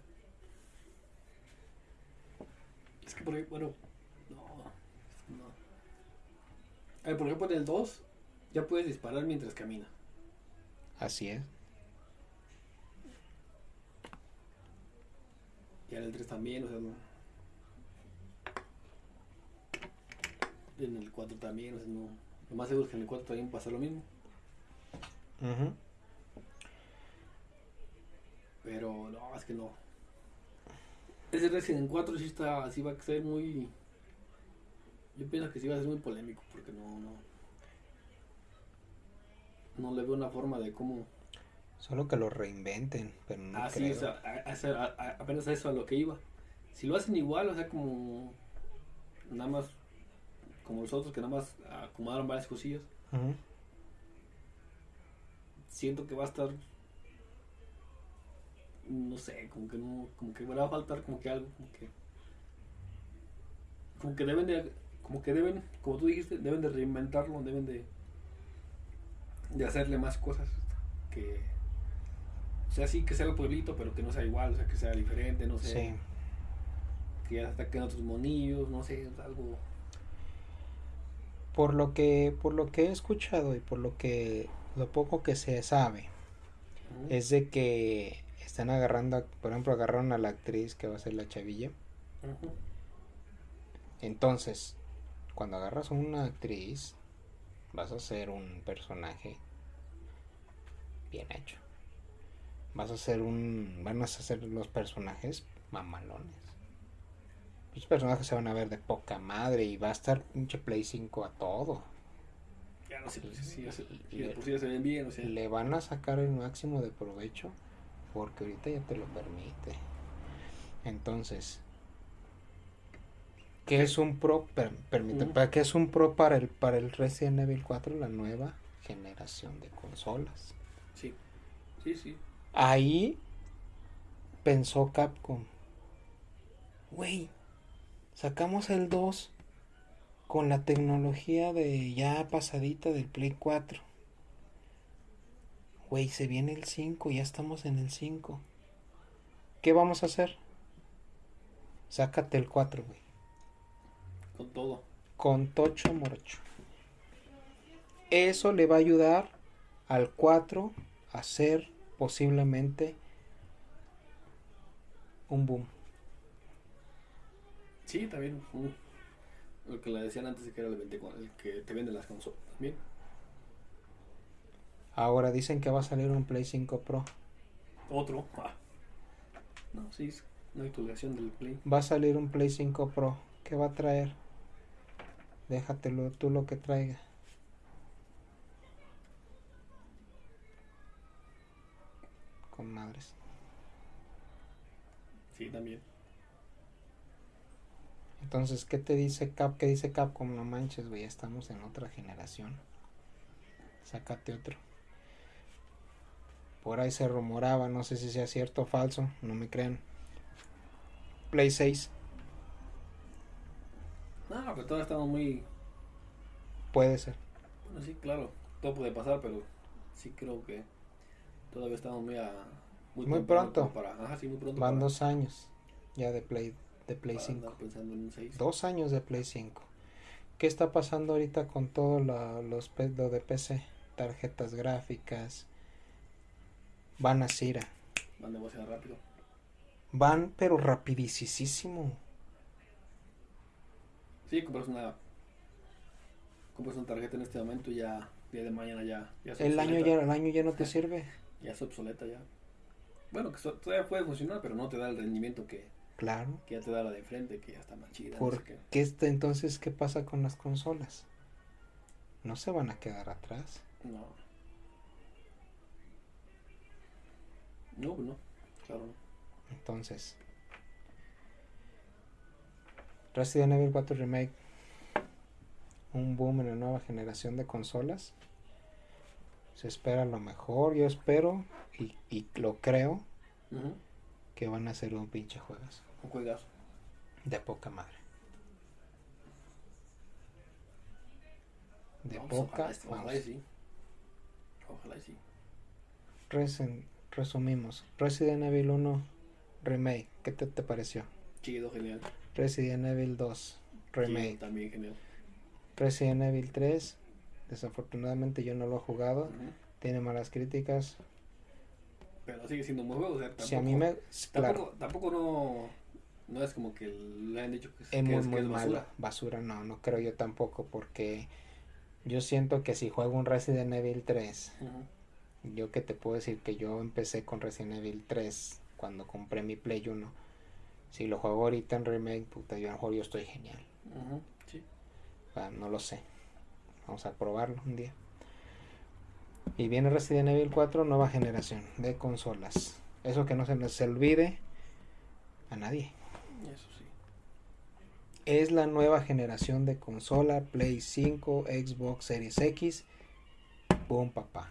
Speaker 2: Es que por ahí, bueno. No. no. A ver, por ejemplo, en el 2 ya puedes disparar mientras camina.
Speaker 1: Así es.
Speaker 2: Y en el 3 también, o sea, no. Y en el 4 también, o sea, no. Lo más seguro es que en el 4 también pasa lo mismo. Pero no, es que no. Ese Resident 4 sí está, sí va a ser muy. Yo pienso que sí va a ser muy polémico porque no, no. No le veo una forma de cómo.
Speaker 1: Solo que lo reinventen, pero no
Speaker 2: ah, sí,
Speaker 1: creo.
Speaker 2: o sea, a- a- a- apenas a eso a lo que iba. Si lo hacen igual, o sea, como. Nada más. Como los otros que nada más acomodaron varias cosillas.
Speaker 1: Ujú.
Speaker 2: Siento que va a estar. No sé, como que no. Como que me va a faltar como que algo, como que. Como que deben de. Como que deben, como tú dijiste, deben de reinventarlo, deben de. De hacerle más cosas. Que. O sea, sí, que sea el pueblito, pero que no sea igual, o sea, que sea diferente, no sé.
Speaker 1: Sí.
Speaker 2: Que ya ataquen otros monillos, no sé, algo.
Speaker 1: Por lo que, por lo que he escuchado y por lo que, lo poco que se sabe, es de que están agarrando, por ejemplo, agarraron a la actriz que va a ser la chavilla. Entonces, cuando agarras a una actriz, vas a hacer un personaje bien hecho. Vas a hacer un. Van a hacer los personajes mamalones. Los personajes se van a ver de poca madre y va a estar pinche Play 5 a todo.
Speaker 2: Ya no sé, pues, se ven bien, o sea.
Speaker 1: Le van a sacar el máximo de provecho porque ahorita ya te lo permite. Entonces, ¿qué es un pro? Per- permite. ¿para ¿Qué es un pro para el para el Resident Evil 4? La nueva generación de consolas.
Speaker 2: Sí, sí, sí.
Speaker 1: Ahí pensó Capcom. Güey, sacamos el 2 con la tecnología de ya pasadita del Play 4. Güey, se viene el 5, ya estamos en el 5. ¿Qué vamos a hacer? Sácate el 4, güey.
Speaker 2: Con todo.
Speaker 1: Con Tocho Morocho. Eso le va a ayudar al 4 a ser posiblemente un boom.
Speaker 2: Sí, también. mm, Lo que le decían antes de que era el 24, el que te vende las consolas. Bien.
Speaker 1: Ahora dicen que va a salir un Play 5 Pro.
Speaker 2: Otro. Ah. No, sí. es- Una actualización del Play.
Speaker 1: Va a salir un Play 5 Pro. ¿Qué va a traer? Déjatelo tú lo que traiga. Con madres.
Speaker 2: Sí, también.
Speaker 1: Entonces, ¿qué te dice Cap? ¿Qué dice Capcom? No manches, güey, estamos en otra generación. Sácate otro. Por ahí se rumoraba, no sé si sea cierto o falso, no me crean. Play 6.
Speaker 2: No, pero todavía estamos muy...
Speaker 1: Puede ser.
Speaker 2: Bueno, sí, claro, todo puede pasar, pero sí creo que todavía estamos muy a...
Speaker 1: Muy pronto.
Speaker 2: como Para, ajá, sí, muy pronto.
Speaker 1: Van
Speaker 2: para-
Speaker 1: dos años ya de Play, de Play
Speaker 2: para
Speaker 1: 5.
Speaker 2: andar pensando en un 6.
Speaker 1: Dos años de Play 5. ¿Qué está pasando ahorita con todo la- los lo de PC? Tarjetas gráficas. Van a Cira.
Speaker 2: Van demasiado rápido.
Speaker 1: Van, pero rapidísimo.
Speaker 2: Sí, compras una... Compras una tarjeta en este momento y ya... Día de mañana ya... ya
Speaker 1: El año ya, el año ya no te sirve.
Speaker 2: Ya es obsoleta ya. Bueno, que todavía puede funcionar, pero no te da el rendimiento que,
Speaker 1: Claro.
Speaker 2: que ya te da la de frente, que ya está más chida. no
Speaker 1: ¿Por
Speaker 2: sé qué.
Speaker 1: qué este, entonces qué pasa con las consolas? No se van a quedar atrás.
Speaker 2: No. No, pues no. Claro, no.
Speaker 1: Entonces, Resident Evil 4 Remake, un boom en la nueva generación de consolas. Se espera lo mejor, yo espero y, y lo creo que van a ser un pinche juegas
Speaker 2: Un juegazo.
Speaker 1: de poca madre. De
Speaker 2: No,
Speaker 1: poca
Speaker 2: ojalá, ojalá y sí. Ojalá y sí.
Speaker 1: Resen- resumimos, Resident Evil 1 Remake, ¿qué te, te pareció?
Speaker 2: Chido, genial.
Speaker 1: Resident Evil 2 Remake.
Speaker 2: Chido, también genial.
Speaker 1: Resident Evil 3, desafortunadamente yo no lo he jugado, tiene malas críticas.
Speaker 2: Pero sigue siendo juego. O sea, tampoco,
Speaker 1: Si a mí me... Claro,
Speaker 2: Tampoco, no, no es como que le han dicho que es, que
Speaker 1: muy,
Speaker 2: es, que
Speaker 1: muy
Speaker 2: es
Speaker 1: malo.
Speaker 2: basura.
Speaker 1: Basura no, no creo yo tampoco porque yo siento que si juego un Resident Evil 3,
Speaker 2: Ujú.
Speaker 1: yo que te puedo decir que yo empecé con Resident Evil 3 cuando compré mi Play 1. Si lo juego ahorita en remake, puta, yo a lo mejor yo estoy genial.
Speaker 2: Sí.
Speaker 1: Ah, no lo sé. Vamos a probarlo un día. Y viene Resident Evil 4, nueva generación de consolas. Eso que no se nos olvide a nadie.
Speaker 2: Eso sí.
Speaker 1: Es la nueva generación de consola Play 5, Xbox Series X. Boom, papá.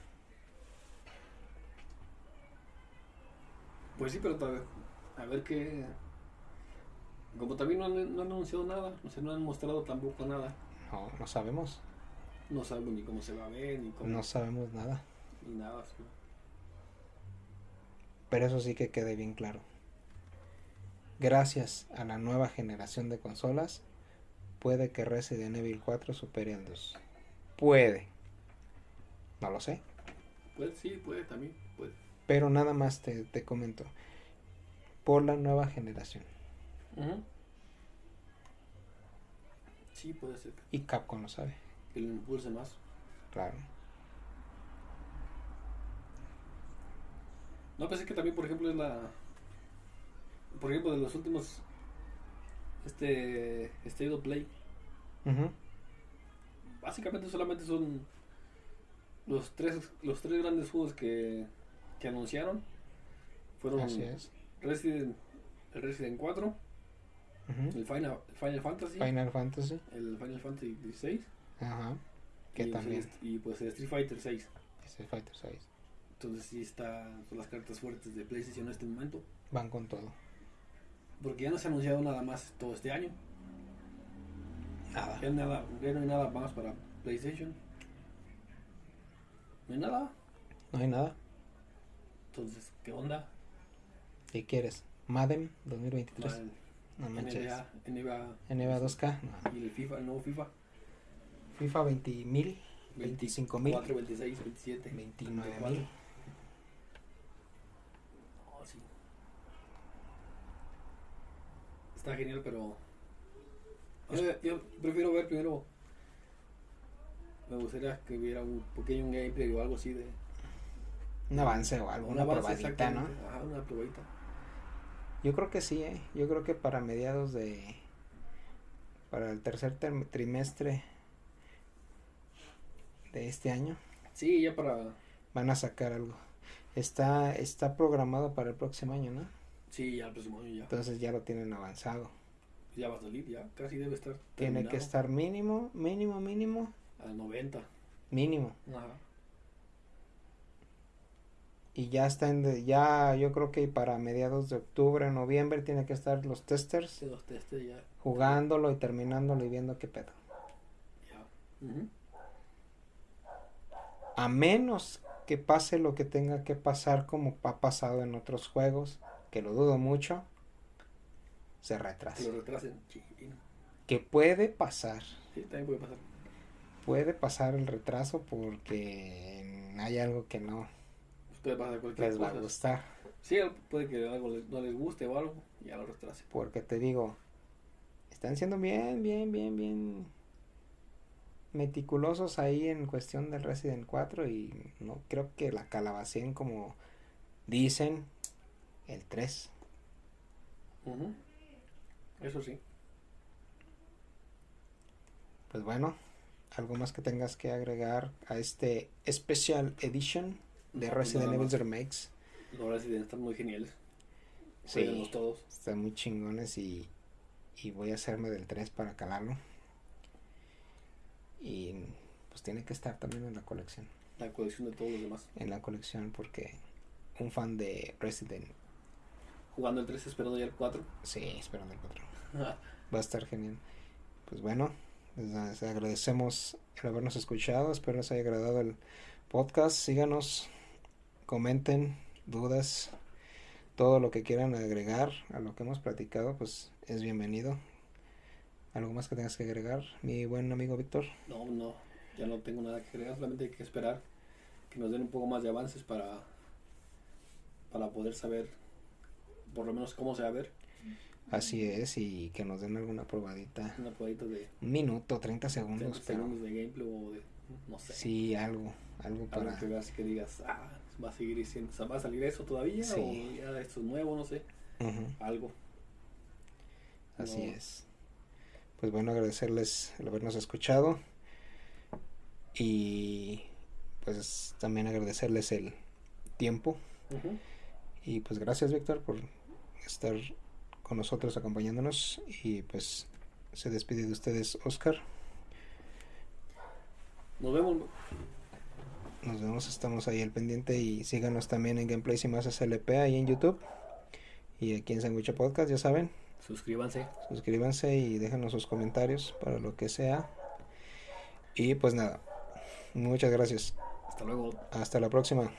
Speaker 2: Pues sí, pero a ver qué. Como también no han, no han anunciado nada, o sea, no han mostrado tampoco nada.
Speaker 1: No, no sabemos.
Speaker 2: No sabemos ni cómo se va a ver, ni cómo.
Speaker 1: No sabemos nada.
Speaker 2: Ni nada. sí.
Speaker 1: Pero eso sí que quede bien claro. Gracias a la nueva generación de consolas, puede que Resident Evil 4 supere al 2. Puede. No lo sé.
Speaker 2: Puede, sí, puede también. Puede.
Speaker 1: Pero nada más te, te comento. Por la nueva generación.
Speaker 2: Ujú. Sí, puede ser
Speaker 1: Y Capcom lo sabe.
Speaker 2: Que lo impulse más.
Speaker 1: Claro.
Speaker 2: No, pensé que también, por ejemplo, es la. Por ejemplo, de los últimos. Este. State of Play. Básicamente solamente son. Los tres, los tres grandes juegos que, que anunciaron. Fueron
Speaker 1: Así es.
Speaker 2: Resident, el Resident 4,
Speaker 1: Ujú.
Speaker 2: el Final, Final Fantasy,
Speaker 1: Final Fantasy.
Speaker 2: el Final Fantasy 16
Speaker 1: Ajá. Que
Speaker 2: y,
Speaker 1: también.
Speaker 2: pues, el- y pues el Street Fighter 6.
Speaker 1: Street Fighter 6.
Speaker 2: Entonces sí está, son las cartas fuertes de PlayStation en este momento.
Speaker 1: Van con todo.
Speaker 2: Porque ya no se ha anunciado nada más todo este año.
Speaker 1: Nada.
Speaker 2: Ya, nada, ya no hay nada más para PlayStation. No hay nada.
Speaker 1: No hay nada.
Speaker 2: Entonces, ¿qué onda?
Speaker 1: ¿Qué quieres? Madden 2023.
Speaker 2: Mal,
Speaker 1: No manches.
Speaker 2: NBA, NBA
Speaker 1: NBA 2K. No.
Speaker 2: y el FIFA, el nuevo FIFA.
Speaker 1: FIFA 20 mil. 25 mil.
Speaker 2: 24, 26, 27.
Speaker 1: 29
Speaker 2: 24.
Speaker 1: mil.
Speaker 2: Oh, sí. Está genial, pero. Yo, yo prefiero ver primero. Me gustaría que hubiera un pequeño gameplay o algo así de.
Speaker 1: Un avance o algo. Una
Speaker 2: avance
Speaker 1: probadita, ¿no?
Speaker 2: Ajá, una probadita.
Speaker 1: Yo creo que sí, ¿eh? Yo creo que para mediados de... Para el tercer trimestre de este año.
Speaker 2: Sí, ya para...
Speaker 1: Van a sacar algo. Está, está programado para el próximo año, ¿no?
Speaker 2: Sí, ya el próximo año ya.
Speaker 1: Entonces ya lo tienen avanzado.
Speaker 2: Ya va a salir, ya. Casi debe estar.
Speaker 1: Tiene que estar mínimo, mínimo, mínimo.
Speaker 2: A 90.
Speaker 1: Mínimo. Ajá. Y ya está en, ya yo creo que para mediados de octubre, noviembre tiene que estar los testers.
Speaker 2: Sí, los testers ya.
Speaker 1: Jugándolo y terminándolo y viendo qué pedo. Ya. A menos que pase lo que tenga que pasar como ha pasado en otros juegos, que lo dudo mucho, se retrasa.
Speaker 2: retrasen,
Speaker 1: Que puede pasar.
Speaker 2: Sí, también puede pasar.
Speaker 1: Puede pasar el retraso porque hay algo que no
Speaker 2: puede pasar cualquier
Speaker 1: les va a gustar.
Speaker 2: Sí, puede que algo no les guste o algo, ya lo retrase.
Speaker 1: Porque te digo, están siendo bien, bien, bien, bien meticulosos ahí en cuestión del Resident 4 y no creo que la calabacien como dicen el 3.
Speaker 2: Eso sí.
Speaker 1: Pues bueno, algo más que tengas que agregar a este Special Edition de Resident Evil Remakes.
Speaker 2: Los Resident están muy geniales.
Speaker 1: Sí, todos. Están muy chingones y, y voy a hacerme del 3 para calarlo. Y pues tiene que estar también en la colección.
Speaker 2: La colección de todos los demás.
Speaker 1: En la colección porque un fan de Resident.
Speaker 2: Jugando el 3 esperando ya el 4.
Speaker 1: Sí, esperando el 4. Va a estar genial. Pues bueno, les agradecemos el habernos escuchado. Espero les haya agradado el podcast. Síganos, comenten dudas, todo lo que quieran agregar a lo que hemos platicado, pues es bienvenido. ¿Algo más que tengas que agregar, mi buen amigo Víctor?
Speaker 2: No, no, ya no tengo nada que agregar, solamente hay que esperar que nos den un poco más de avances para, para poder saber por lo menos cómo se va a ver.
Speaker 1: Así es, y que nos den alguna probadita.
Speaker 2: Una probadita de...
Speaker 1: Un minuto, 30 segundos.
Speaker 2: 30 segundos de gameplay o de... no sé.
Speaker 1: Sí, algo, algo para...
Speaker 2: que veas que digas, ah, va a seguir siendo, va a salir eso todavía o ya esto es nuevo, no sé. Algo.
Speaker 1: Así es pues bueno, agradecerles el habernos escuchado y pues también agradecerles el tiempo. Y pues gracias Víctor por estar con nosotros acompañándonos y pues se despide de ustedes Oscar.
Speaker 2: Nos vemos.
Speaker 1: Nos vemos, estamos ahí al pendiente y síganos también en Gameplays y más SLP ahí en YouTube y aquí en Sandwich Podcast, ya saben.
Speaker 2: Suscríbanse.
Speaker 1: Suscríbanse y déjenos sus comentarios para lo que sea. Y pues nada, muchas gracias.
Speaker 2: Hasta luego.
Speaker 1: Hasta la próxima.